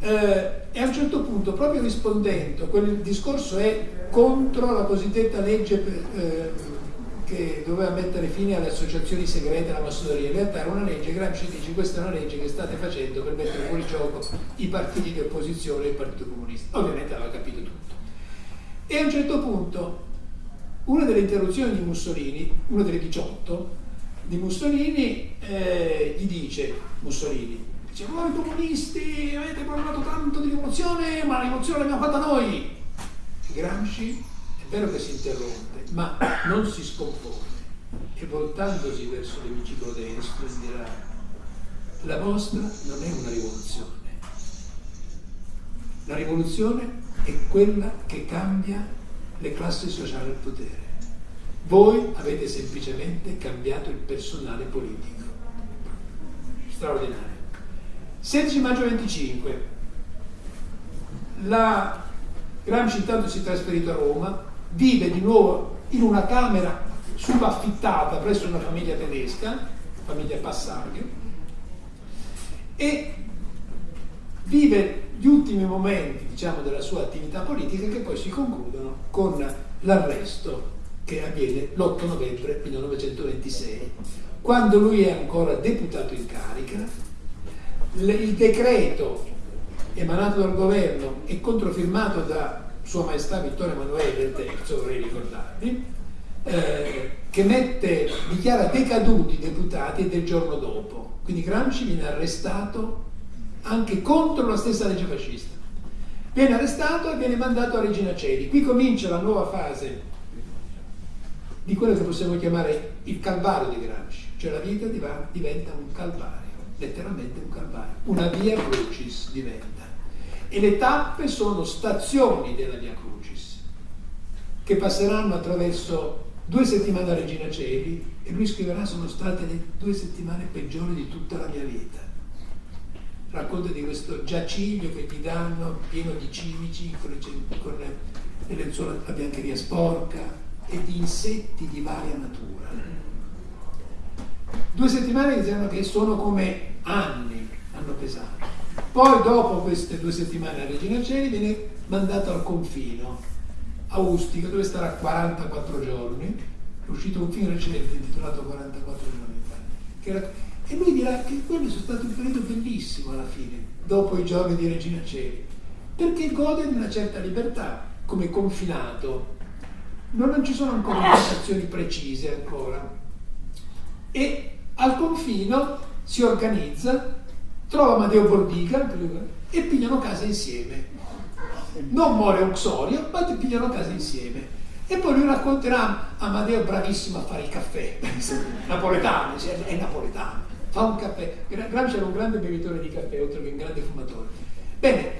S2: Eh, e a un certo punto, proprio rispondendo, quel discorso è contro la cosiddetta legge eh, che doveva mettere fine alle associazioni segrete alla massoneria. In realtà era una legge, Gramsci dice questa è una legge che state facendo per mettere fuori gioco i partiti di opposizione e il Partito Comunista. Ovviamente aveva capito tutto. E a un certo punto, una delle interruzioni di Mussolini, una delle 18 di Mussolini, eh, gli dice, Mussolini, Dice, voi comunisti avete parlato tanto di rivoluzione, ma la rivoluzione l'abbiamo fatta noi. Gramsci è vero che si interrompe, ma non si scompone e voltandosi verso l'emiciclo destro dirà, la vostra non è una rivoluzione. La rivoluzione è quella che cambia le classi sociali al potere. Voi avete semplicemente cambiato il personale politico. Straordinario. 16 maggio 25, la Gramsci intanto si è trasferito a Roma, vive di nuovo in una camera subaffittata presso una famiglia tedesca, famiglia Passarghe, e vive gli ultimi momenti diciamo, della sua attività politica che poi si concludono con l'arresto che avviene l'8 novembre 1926, quando lui è ancora deputato in carica. Il decreto emanato dal governo e controfirmato da Sua Maestà Vittorio Emanuele III, vorrei ricordarvi, eh, che mette, dichiara decaduti i deputati del giorno dopo. Quindi Gramsci viene arrestato anche contro la stessa legge fascista. Viene arrestato e viene mandato a Regina Celi. Qui comincia la nuova fase di quello che possiamo chiamare il calvario di Gramsci, cioè la vita diventa un calvario letteralmente un calvario, una via crucis diventa. E le tappe sono stazioni della via crucis, che passeranno attraverso due settimane a Regina Celi e lui scriverà sono state le due settimane peggiori di tutta la mia vita. racconta di questo giaciglio che gli danno pieno di cimici con le, con le lenzuola, la biancheria sporca e di insetti di varia natura. Due settimane diciamo che sono come anni hanno pesato. Poi dopo queste due settimane a Regina Celi viene mandato al confino a Ustica dove starà 44 giorni. È uscito un film recente intitolato 44 giorni. Era, e lui dirà che quello è stato un periodo bellissimo alla fine, dopo i giorni di Regina Celi, perché gode di una certa libertà come confinato. Non, non ci sono ancora indicazioni precise ancora. E al confino si organizza trova Matteo Bordica e pigliano casa insieme. Non muore Uxorio, ma pigliano casa insieme. E poi lui racconterà Amadeo bravissimo a fare il caffè, napoletano, cioè, è napoletano, fa un caffè. Gramsci era un grande bevitore di caffè, oltre che un grande fumatore. Bene,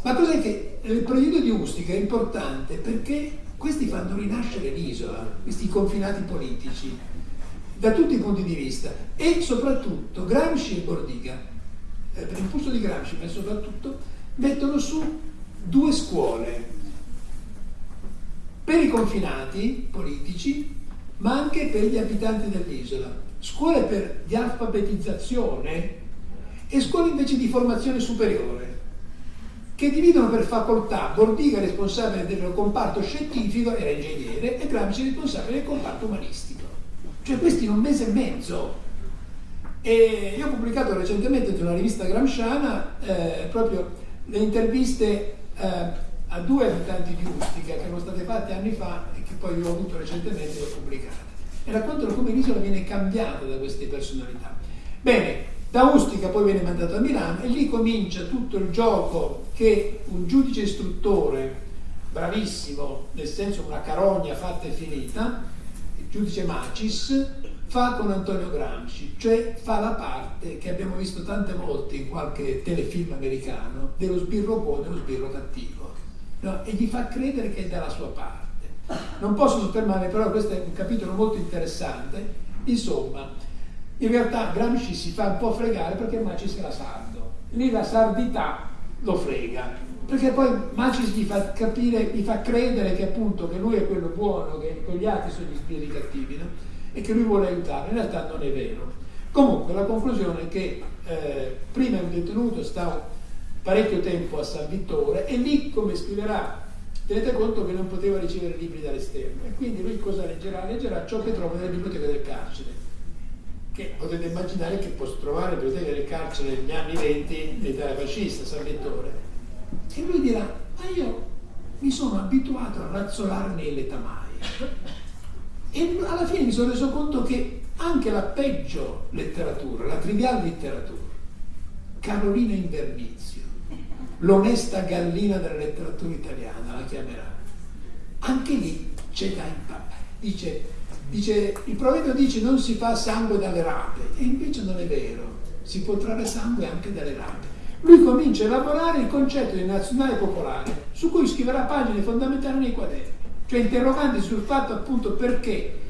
S2: ma cos'è che il progetto di Ustica è importante? Perché questi fanno rinascere l'isola, questi confinati politici, da tutti i punti di vista. E soprattutto Gramsci e Bordiga eh, per impulso di Gramsci, ma soprattutto, mettono su due scuole per i confinati politici, ma anche per gli abitanti dell'isola. Scuole per, di alfabetizzazione e scuole invece di formazione superiore, che dividono per facoltà Bordiga responsabile del comparto scientifico, era ingegnere, e Gramsci responsabile del comparto umanistico. Cioè questi in un mese e mezzo e io ho pubblicato recentemente su una rivista gramsciana eh, proprio le interviste eh, a due abitanti di Ustica che erano state fatte anni fa e che poi ho avuto recentemente e ho pubblicate. E raccontano come l'isola viene cambiata da queste personalità. Bene, da Ustica poi viene mandato a Milano e lì comincia tutto il gioco che un giudice istruttore, bravissimo, nel senso una carogna fatta e finita, giudice Macis, fa con Antonio Gramsci, cioè fa la parte che abbiamo visto tante volte in qualche telefilm americano dello sbirro buono e lo sbirro cattivo no? e gli fa credere che è dalla sua parte. Non posso soffermarmi, però questo è un capitolo molto interessante. Insomma, in realtà Gramsci si fa un po' fregare perché Macis era sardo. Lì la sardità lo frega, perché poi Macis gli fa capire, gli fa credere che appunto che lui è quello buono, che gli altri sono gli spiriti cattivi. No? e che lui vuole aiutare, in realtà non è vero. Comunque la conclusione è che eh, prima un detenuto sta parecchio tempo a San Vittore e lì come scriverà tenete conto che non poteva ricevere libri dall'esterno e quindi lui cosa leggerà? Leggerà ciò che trova nella biblioteca del carcere che potete immaginare che posso trovare nella biblioteca del carcere negli anni 20 l'Italia fascista, San Vittore e lui dirà ma io mi sono abituato a razzolarne le tamaie e alla fine mi sono reso conto che anche la peggio letteratura, la triviale letteratura, Carolina Invernizio, l'onesta gallina della letteratura italiana, la chiamerà, anche lì c'è da imparare. Dice, dice, il proverbio dice non si fa sangue dalle rape, e invece non è vero, si può trarre sangue anche dalle rape. Lui comincia a elaborare il concetto di nazionale popolare, su cui scriverà pagine fondamentali nei quaderni cioè interroganti sul fatto appunto perché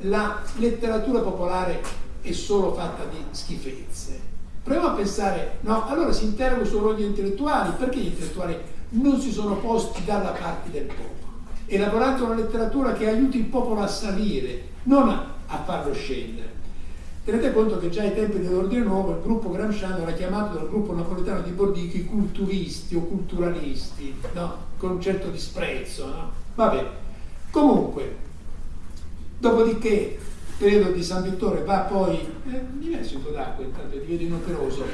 S2: la letteratura popolare è solo fatta di schifezze. Proviamo a pensare, no, allora si interroga sul ruolo degli intellettuali, perché gli intellettuali non si sono posti dalla parte del popolo, elaborando una letteratura che aiuti il popolo a salire, non a farlo scendere. Tenete conto che già ai tempi dell'ordine nuovo il gruppo Gramsciano era chiamato dal gruppo napoletano di Bordichi culturisti o culturalisti, no? con un certo disprezzo. No? Vabbè, Comunque, dopodiché, periodo di San Vittore va poi, eh, mi un po' d'acqua intanto, ti vedo inoperoso,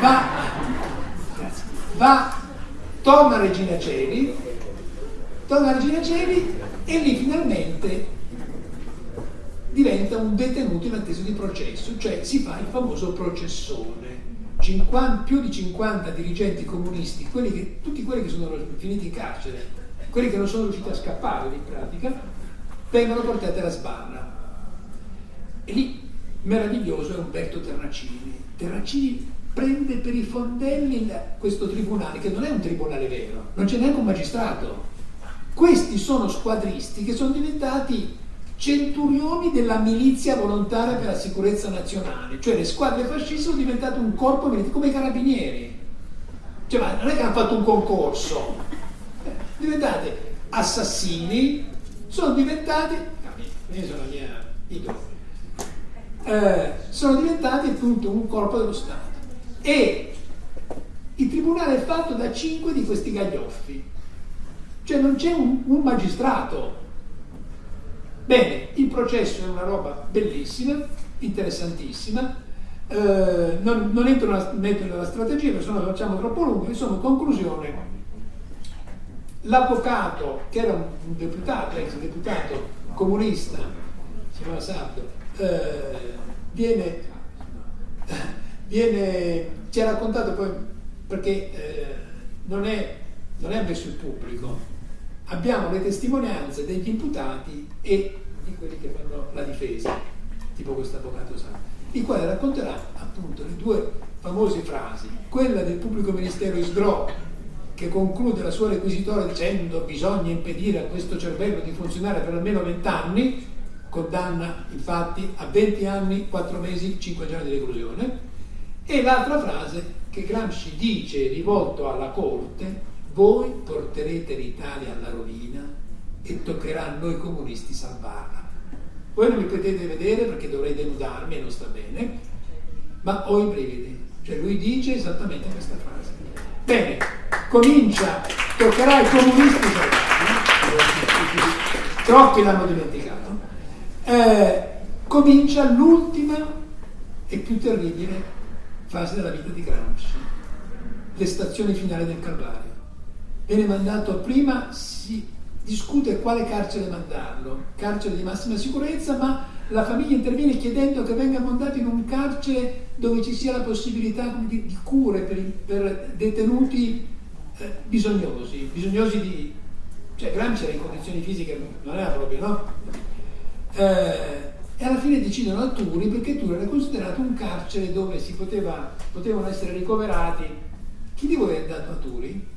S2: va, va, torna Regina Celi, torna Regina Celi e lì finalmente diventa un detenuto in attesa di processo, cioè si fa il famoso processone. 50, più di 50 dirigenti comunisti, quelli che, tutti quelli che sono finiti in carcere quelli che non sono riusciti a scappare in pratica, vengono portati alla sbarra. E lì, meraviglioso è Umberto Terracini. Terracini prende per i fondelli questo tribunale, che non è un tribunale vero, non c'è neanche un magistrato. Questi sono squadristi che sono diventati centurioni della milizia volontaria per la sicurezza nazionale, cioè le squadre fasciste sono diventate un corpo come i carabinieri. Cioè, ma non è che hanno fatto un concorso, diventate assassini, sono diventati, sono, mia, eh, sono diventati appunto un corpo dello Stato. E il tribunale è fatto da cinque di questi gaglioffi, cioè non c'è un, un magistrato. Bene, il processo è una roba bellissima, interessantissima, eh, non, non, entro nella, nella strategia perché se no facciamo troppo lungo, insomma, conclusione, l'avvocato che era un deputato, ex deputato comunista, si chiama Sardo, eh, viene, viene, ci ha raccontato poi perché eh, non, è, non è ammesso il pubblico, abbiamo le testimonianze degli imputati e di quelli che fanno la difesa, tipo questo avvocato Sardo il quale racconterà appunto le due famose frasi, quella del pubblico ministero Isgro che conclude la sua requisitoria dicendo bisogna impedire a questo cervello di funzionare per almeno 20 anni, condanna infatti a 20 anni, 4 mesi, 5 giorni di reclusione, e l'altra frase che Gramsci dice rivolto alla Corte, voi porterete l'Italia alla rovina e toccherà a noi comunisti salvarla. Voi non mi potete vedere perché dovrei denudarmi e non sta bene, ma ho i brividi. Cioè lui dice esattamente questa frase. Bene, comincia, toccherà ai comunisti troppi l'hanno dimenticato, eh, comincia l'ultima e più terribile fase della vita di Gramsci, le stazioni finali del Calvario. Viene mandato prima, si discute quale carcere mandarlo, carcere di massima sicurezza, ma la famiglia interviene chiedendo che venga mandato in un carcere dove ci sia la possibilità di, di cure per, per detenuti eh, bisognosi, bisognosi di... cioè Gramsci era in condizioni fisiche, non era proprio, no? Eh, e alla fine decidono a Turi perché Turi era considerato un carcere dove si poteva, potevano essere ricoverati. Chi di voi è andato a Turi?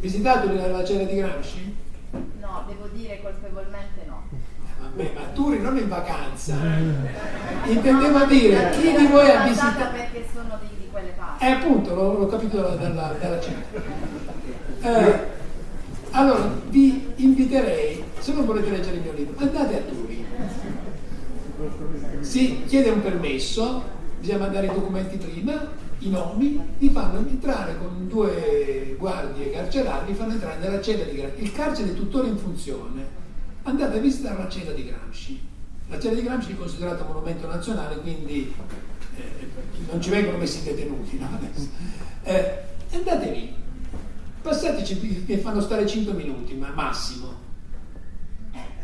S2: Visitato la cella di Gramsci?
S3: No, devo dire colpevolmente no.
S2: Vabbè, ma Turi non in vacanza. Intendevo no, dire, chi di voi ha visitato...
S3: perché sono di, di quelle parti.
S2: Eh, appunto, l'ho, capito dalla, dalla, dalla cena. Eh, allora, vi inviterei, se non volete leggere il mio libro, andate a Turi. Si chiede un permesso, bisogna mandare i documenti prima, i nomi, li fanno entrare con due guardie carcerali, li fanno entrare nella cella di Gramsci. Il carcere è tuttora in funzione. Andate a visitare la cella di Gramsci. La cella di Gramsci è considerata monumento nazionale, quindi eh, non ci vengono messi detenuti. No? Eh, andate lì, passateci che fanno stare 5 minuti, ma massimo.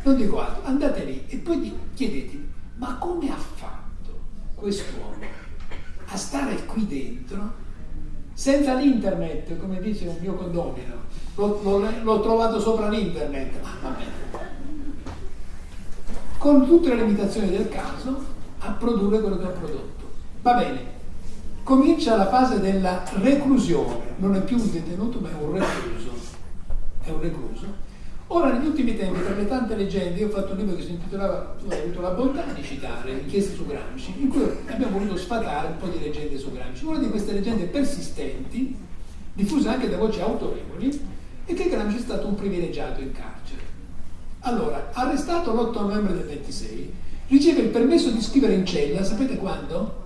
S2: Non dico altro, andate lì e poi chiedete, ma come ha fatto quest'uomo a stare qui dentro senza l'internet, come dice un mio condomino. L'ho, trovato sopra l'internet. Ah, Con tutte le limitazioni del caso, a produrre quello che ha prodotto. Va bene. Comincia la fase della reclusione. Non è più un detenuto, ma è un recluso. È un recluso Ora, negli ultimi tempi, tra le tante leggende, io ho fatto un libro che si intitolava, tu hai avuto la bontà di citare, inchieste su Gramsci, in cui abbiamo voluto sfatare un po' di leggende su Gramsci. Una di queste leggende persistenti, diffuse anche da voci autorevoli, è che Gramsci è stato un privilegiato in carcere. Allora, arrestato l'8 novembre del 26, riceve il permesso di scrivere in cella, sapete quando?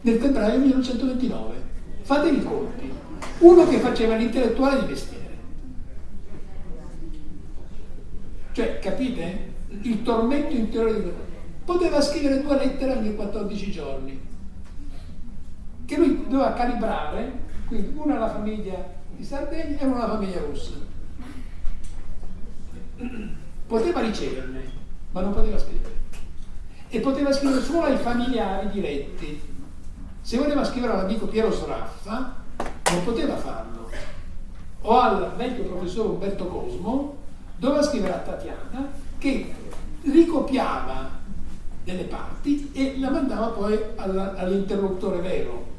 S2: Nel febbraio 1929. Fatevi i conti. Uno che faceva l'intellettuale di mestiere Cioè, capite? Il tormento interiore di quello. Poteva scrivere due lettere ogni 14 giorni, che lui doveva calibrare, quindi una alla famiglia di Sardegna e una alla famiglia russa. Poteva riceverne, ma non poteva scrivere. E poteva scrivere solo ai familiari diretti. Se voleva scrivere all'amico Piero Sraffa, non poteva farlo. O al vecchio professore Umberto Cosmo, doveva scrivere a Tatiana che ricopiava delle parti e la mandava poi all'interlocutore vero.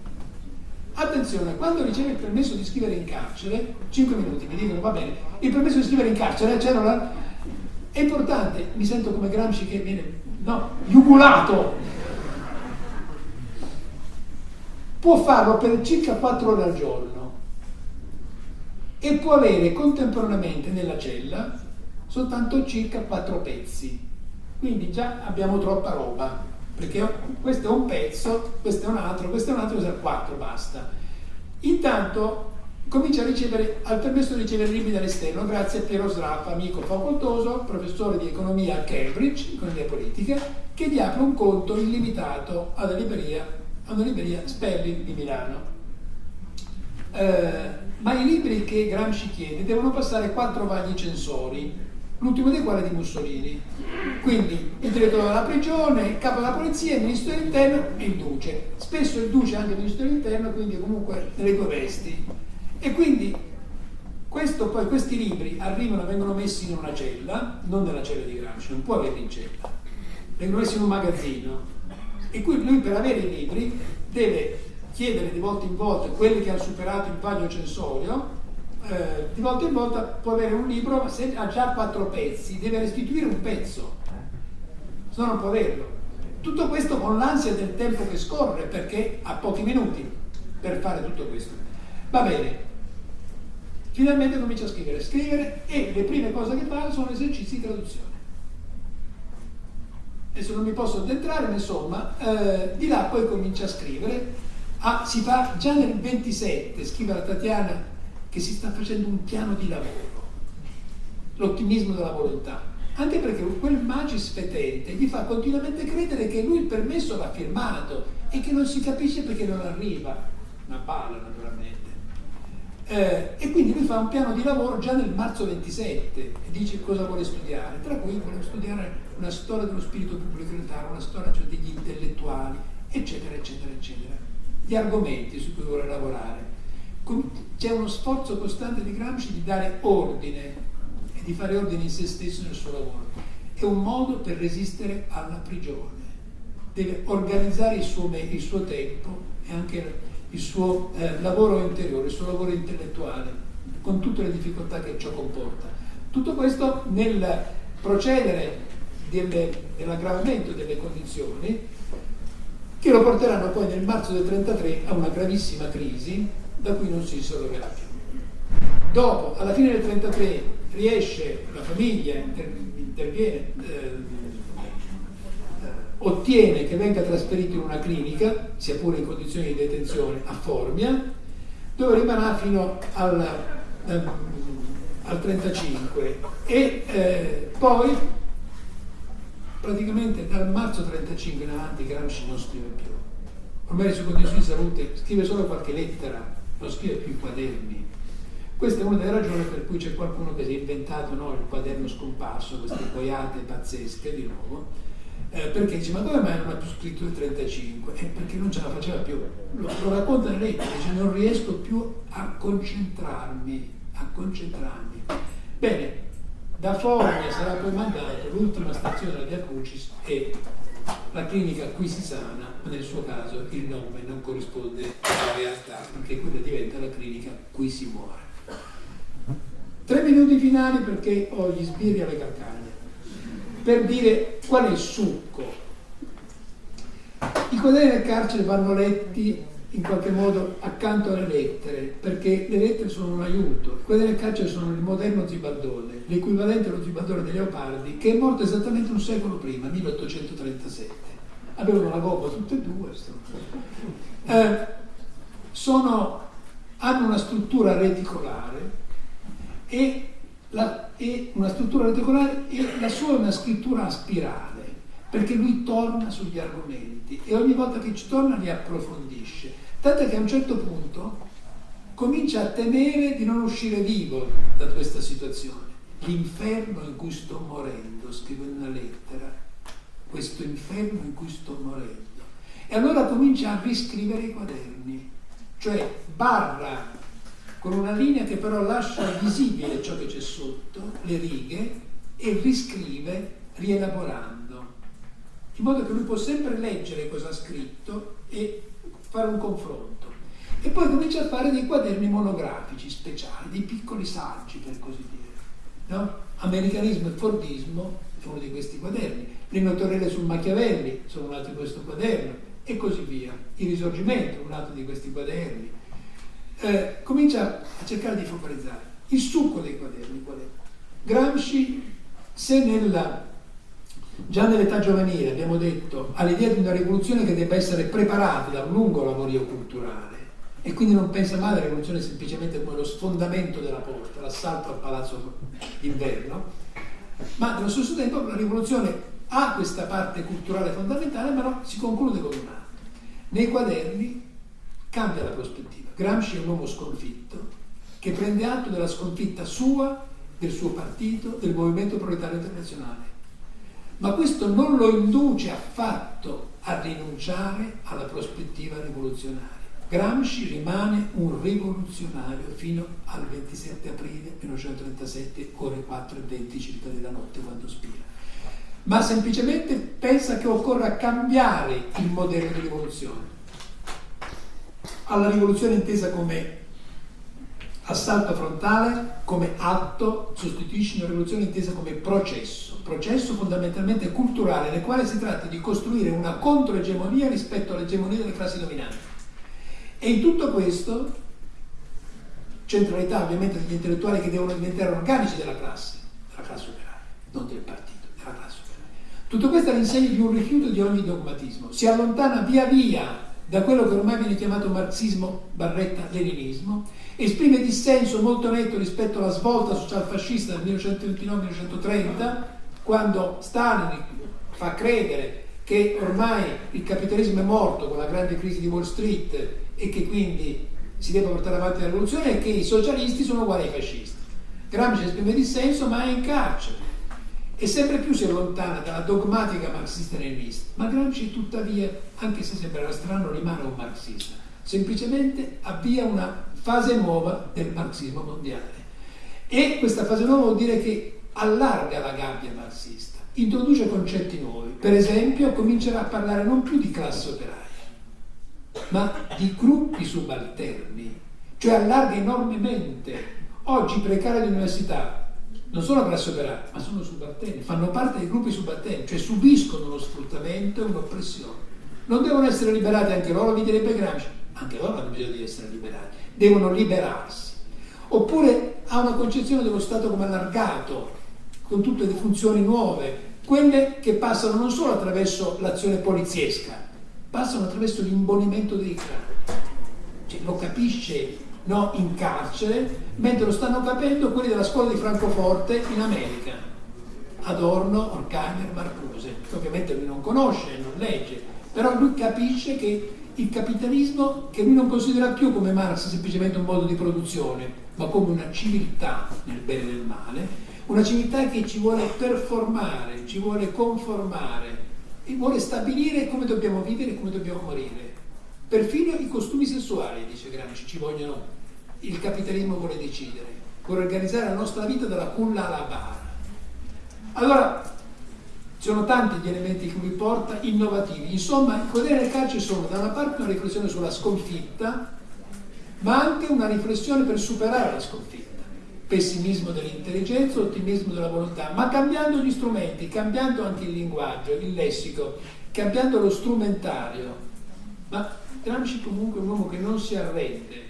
S2: Attenzione, quando riceve il permesso di scrivere in carcere, 5 minuti mi dicono va bene, il permesso di scrivere in carcere c'era la, È importante, mi sento come Gramsci che viene no, jugulato. Può farlo per circa 4 ore al giorno e può avere contemporaneamente nella cella soltanto circa 4 pezzi. Quindi già abbiamo troppa roba, perché questo è un pezzo, questo è un altro, questo è un altro, questo è 4, basta. Intanto comincia a ricevere, al permesso di ricevere libri dall'esterno grazie a Piero Sraffa, amico facoltoso, professore di economia a Cambridge, economia politica, che gli apre un conto illimitato alla libreria, a una libreria Sperling di Milano. Eh, ma i libri che Gramsci chiede devono passare quattro vagli censori, l'ultimo dei quali è di Mussolini. Quindi il direttore della prigione, il capo della polizia, il ministro dell'interno e il duce. Spesso il duce è anche il ministro dell'interno, quindi comunque nelle due vesti. E quindi questo, poi, questi libri arrivano, vengono messi in una cella, non nella cella di Gramsci, non può averli in cella, vengono messi in un magazzino. E qui lui per avere i libri deve chiedere di volta in volta quelli che hanno superato il vaglio censorio, eh, di volta in volta può avere un libro, ma se ha già quattro pezzi, deve restituire un pezzo, se no non può averlo. Tutto questo con l'ansia del tempo che scorre, perché ha pochi minuti per fare tutto questo. Va bene, Finalmente comincia a scrivere, scrivere e le prime cose che fa sono esercizi di traduzione. Adesso non mi posso addentrare, ma insomma, eh, di là poi comincia a scrivere. Ah, si fa già nel 27, scrive la Tatiana che si sta facendo un piano di lavoro, l'ottimismo della volontà. Anche perché quel magis fetente gli fa continuamente credere che lui il permesso l'ha firmato e che non si capisce perché non arriva. Una palla, naturalmente. Eh, e quindi lui fa un piano di lavoro già nel marzo 27 e dice cosa vuole studiare, tra cui vuole studiare una storia dello spirito pubblico unitario, una storia cioè, degli intellettuali, eccetera, eccetera, eccetera. Gli argomenti su cui vuole lavorare. C'è uno sforzo costante di Gramsci di dare ordine e di fare ordine in se stesso nel suo lavoro. È un modo per resistere alla prigione. Deve organizzare il suo, il suo tempo e anche il suo eh, lavoro interiore, il suo lavoro intellettuale, con tutte le difficoltà che ciò comporta. Tutto questo nel procedere delle, dell'aggravamento delle condizioni che lo porteranno poi nel marzo del 33 a una gravissima crisi da cui non si risolverà più. Dopo, alla fine del 33, riesce la famiglia, interviene, eh, ottiene che venga trasferito in una clinica, sia pure in condizioni di detenzione, a Formia, dove rimarrà fino al, um, al 35 e eh, poi praticamente dal marzo 35 in avanti Gramsci non scrive più. Ormai sue condizioni di salute scrive solo qualche lettera, non scrive più quaderni. Questa è una delle ragioni per cui c'è qualcuno che si è inventato no, il quaderno scomparso, queste boiate pazzesche di nuovo, eh, perché dice ma come mai non ha più scritto il 35? Eh, perché non ce la faceva più. Lo, lo racconta lettera, dice non riesco più a concentrarmi, a concentrarmi. Bene, da Foglia sarà poi mandato l'ultima stazione della Via Crucis e la clinica qui si sana, ma nel suo caso il nome non corrisponde alla realtà, perché quella diventa la clinica qui si muore. Tre minuti finali perché ho gli sbirri alle calcagna per dire qual è il succo. I quaderni del carcere vanno letti in qualche modo accanto alle lettere, perché le lettere sono un aiuto. Quaderni del carcere sono il moderno Zibaldone, l'equivalente allo Zibaldone di Leopardi, che è morto esattamente un secolo prima, 1837. Avevano la gobba tutte e due. Eh, sono, hanno una struttura reticolare e la, è una struttura reticolare e la sua è una scrittura a spirale, perché lui torna sugli argomenti e ogni volta che ci torna li approfondisce. Tanto che a un certo punto comincia a temere di non uscire vivo da questa situazione. L'inferno in cui sto morendo, scrive una lettera, questo inferno in cui sto morendo. E allora comincia a riscrivere i quaderni, cioè barra con una linea che però lascia visibile ciò che c'è sotto, le righe, e riscrive rielaborando, in modo che lui può sempre leggere cosa ha scritto e fare un confronto. E poi comincia a fare dei quaderni monografici speciali, dei piccoli saggi per così dire. No? Americanismo e Fordismo è uno di questi quaderni, le notorielle sul Machiavelli sono un altro di questo quaderno e così via. Il risorgimento è un altro di questi quaderni. Eh, comincia a cercare di focalizzare il succo dei quaderni qual è? Gramsci, se nella, già nell'età giovanile abbiamo detto ha l'idea di una rivoluzione che debba essere preparata da un lungo lavorio culturale e quindi non pensa mai alla rivoluzione semplicemente come lo sfondamento della porta, l'assalto al palazzo d'inverno, ma nello stesso tempo la rivoluzione ha questa parte culturale fondamentale, ma no, si conclude con un altro. Nei quaderni cambia la prospettiva. Gramsci è un uomo sconfitto che prende atto della sconfitta sua, del suo partito, del movimento proletario internazionale. Ma questo non lo induce affatto a rinunciare alla prospettiva rivoluzionaria. Gramsci rimane un rivoluzionario fino al 27 aprile 1937, ore 4 e 20 circa della notte, quando spira. Ma semplicemente pensa che occorra cambiare il modello di rivoluzione. Alla rivoluzione intesa come assalto frontale, come atto, sostituisce una rivoluzione intesa come processo, processo fondamentalmente culturale, nel quale si tratta di costruire una controegemonia rispetto all'egemonia delle classi dominanti. E in tutto questo, centralità ovviamente degli intellettuali che devono diventare organici della classe, della classe operaia, non del partito, della classe operaia. Tutto questo è l'insegna di un rifiuto di ogni dogmatismo, si allontana via via da quello che ormai viene chiamato marxismo barretta leninismo, esprime dissenso molto netto rispetto alla svolta socialfascista del 1929-1930, quando Stalin fa credere che ormai il capitalismo è morto con la grande crisi di Wall Street e che quindi si deve portare avanti la rivoluzione e che i socialisti sono uguali ai fascisti. Gramsci esprime dissenso ma è in carcere e sempre più si allontana dalla dogmatica marxista-leninista. Ma Gramsci tuttavia, anche se sembrerà strano, rimane un marxista. Semplicemente avvia una fase nuova del marxismo mondiale. E questa fase nuova vuol dire che allarga la gabbia marxista, introduce concetti nuovi. Per esempio, comincerà a parlare non più di classe operaia, ma di gruppi subalterni, cioè allarga enormemente. Oggi i precari dell'università non sono classe operaia, ma sono subalterni, fanno parte dei gruppi subalterni, cioè subiscono uno sfruttamento e un'oppressione. Non devono essere liberati anche loro, vi direbbe Gramsci, anche loro hanno bisogno di essere liberati, devono liberarsi. Oppure ha una concezione dello Stato come allargato, con tutte le funzioni nuove, quelle che passano non solo attraverso l'azione poliziesca, passano attraverso l'imbonimento dei clan. Cioè, lo capisce no, in carcere, mentre lo stanno capendo quelli della scuola di Francoforte in America. Adorno, Horkheimer, Marcuse, che ovviamente lui non conosce, non legge, però lui capisce che il capitalismo, che lui non considera più come Marx semplicemente un modo di produzione, ma come una civiltà nel bene e nel male, una civiltà che ci vuole performare, ci vuole conformare e vuole stabilire come dobbiamo vivere e come dobbiamo morire. Perfino i costumi sessuali, dice Gramsci, ci vogliono, il capitalismo vuole decidere, vuole organizzare la nostra vita dalla culla alla bara. Allora, sono tanti gli elementi che lui porta, innovativi. Insomma, i quaderni del carcere sono da una parte una riflessione sulla sconfitta, ma anche una riflessione per superare la sconfitta. Pessimismo dell'intelligenza, ottimismo della volontà, ma cambiando gli strumenti, cambiando anche il linguaggio, il lessico, cambiando lo strumentario. Ma Gramsci comunque è un uomo che non si arrende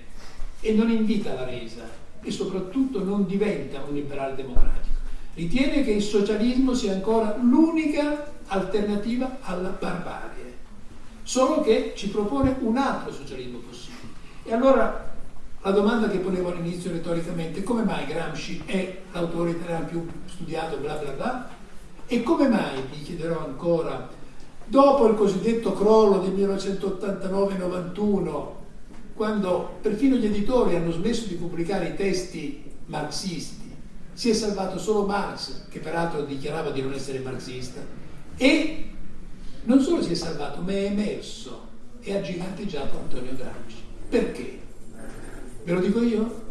S2: e non invita alla resa e soprattutto non diventa un liberale democratico ritiene che il socialismo sia ancora l'unica alternativa alla barbarie, solo che ci propone un altro socialismo possibile. E allora la domanda che ponevo all'inizio retoricamente, come mai Gramsci è l'autore italiano più studiato, bla bla bla, e come mai, vi chiederò ancora, dopo il cosiddetto crollo del 1989-91, quando perfino gli editori hanno smesso di pubblicare i testi marxisti, si è salvato solo Marx, che peraltro dichiarava di non essere marxista, e non solo si è salvato, ma è emerso e ha giganteggiato Antonio Gramsci. Perché? Ve lo dico io?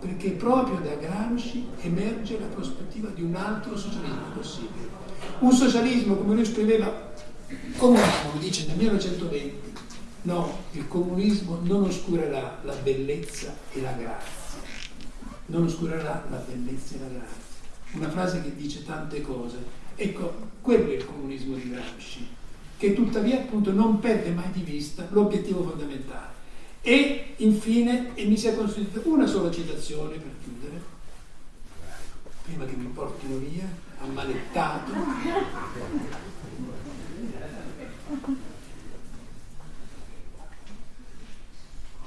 S2: Perché proprio da Gramsci emerge la prospettiva di un altro socialismo possibile. Un socialismo, come lui scriveva, comunismo, dice nel 1920, no, il comunismo non oscurerà la bellezza e la grazia non oscurerà la bellezza e la grazia. una frase che dice tante cose. Ecco, quello è il comunismo di Gramsci, che tuttavia appunto non perde mai di vista l'obiettivo fondamentale. E infine, e mi sia consentita una sola citazione per chiudere, prima che mi portino via, ammalettato.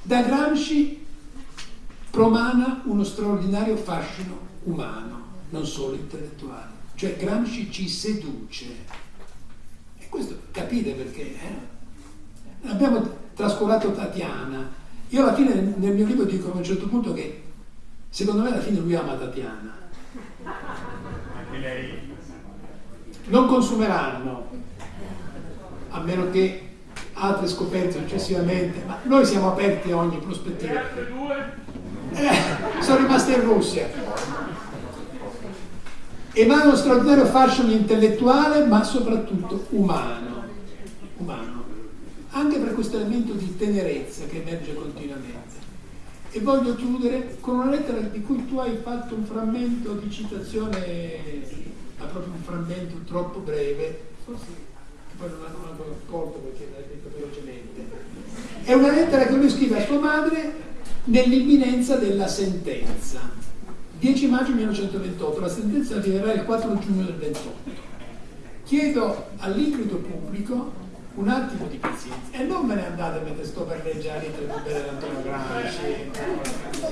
S2: Da Gramsci promana uno straordinario fascino umano, non solo intellettuale. Cioè Gramsci ci seduce. E questo capite perché? Eh? Abbiamo trascurato Tatiana. Io alla fine nel mio libro dico a un certo punto che secondo me alla fine lui ama Tatiana.
S4: Anche lei.
S2: Non consumeranno, a meno che altre scoperte successivamente, ma noi siamo aperti a ogni prospettiva. Eh, sono rimaste in Russia. Emana uno straordinario fashion intellettuale, ma soprattutto umano. Umano. Anche per questo elemento di tenerezza che emerge continuamente. E voglio chiudere con una lettera di cui tu hai fatto un frammento di citazione, ma proprio un frammento troppo breve, forse poi non hanno manco accorto perché l'hai detto velocemente. È una lettera che lui scrive a sua madre nell'imminenza della sentenza. 10 maggio 1928, la sentenza arriverà il 4 giugno del 28. Chiedo all'incrito pubblico un attimo di pazienza e non me ne andate mentre sto per leggere le belle dell'Antonio Gramsci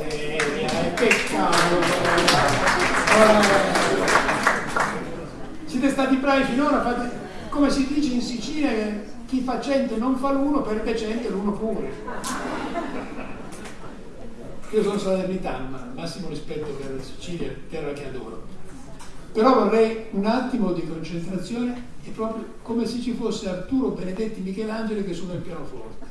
S2: miseria, peccato siete stati bravi finora fate come si dice in Sicilia, chi fa cento non fa l'uno, perde cento e l'uno pure. Io sono salernitano, ma massimo rispetto per la Sicilia, terra che adoro. Però vorrei un attimo di concentrazione e proprio come se ci fosse Arturo Benedetti Michelangelo che suona il pianoforte.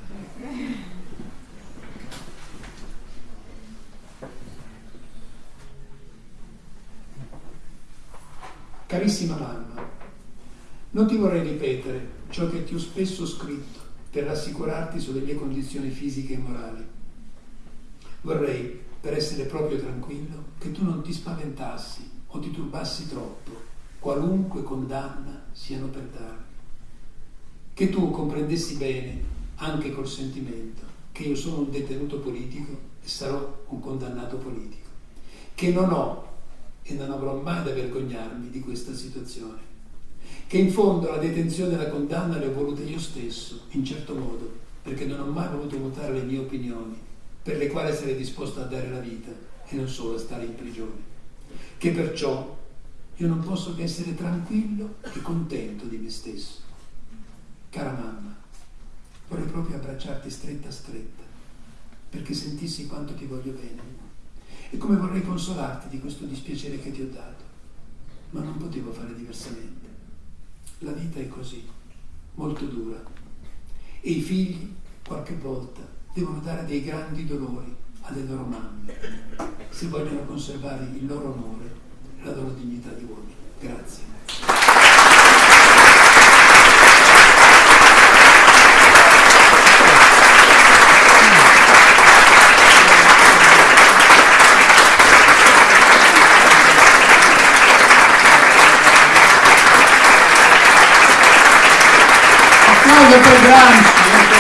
S2: Carissima mamma, non ti vorrei ripetere ciò che ti ho spesso scritto per rassicurarti sulle mie condizioni fisiche e morali. Vorrei, per essere proprio tranquillo, che tu non ti spaventassi o ti turbassi troppo, qualunque condanna siano per darmi. Che tu comprendessi bene, anche col sentimento, che io sono un detenuto politico e sarò un condannato politico, che non ho e non avrò mai da vergognarmi di questa situazione che in fondo la detenzione e la condanna le ho volute io stesso, in certo modo, perché non ho mai voluto votare le mie opinioni, per le quali sarei disposto a dare la vita e non solo a stare in prigione. Che perciò io non posso che essere tranquillo e contento di me stesso. Cara mamma, vorrei proprio abbracciarti stretta stretta, perché sentissi quanto ti voglio bene e come vorrei consolarti di questo dispiacere che ti ho dato, ma non potevo fare diversamente. La vita è così, molto dura. E i figli, qualche volta, devono dare dei grandi dolori alle loro mamme, se vogliono conservare il loro onore e la loro dignità di uomini. Grazie. applauso per Gramsci.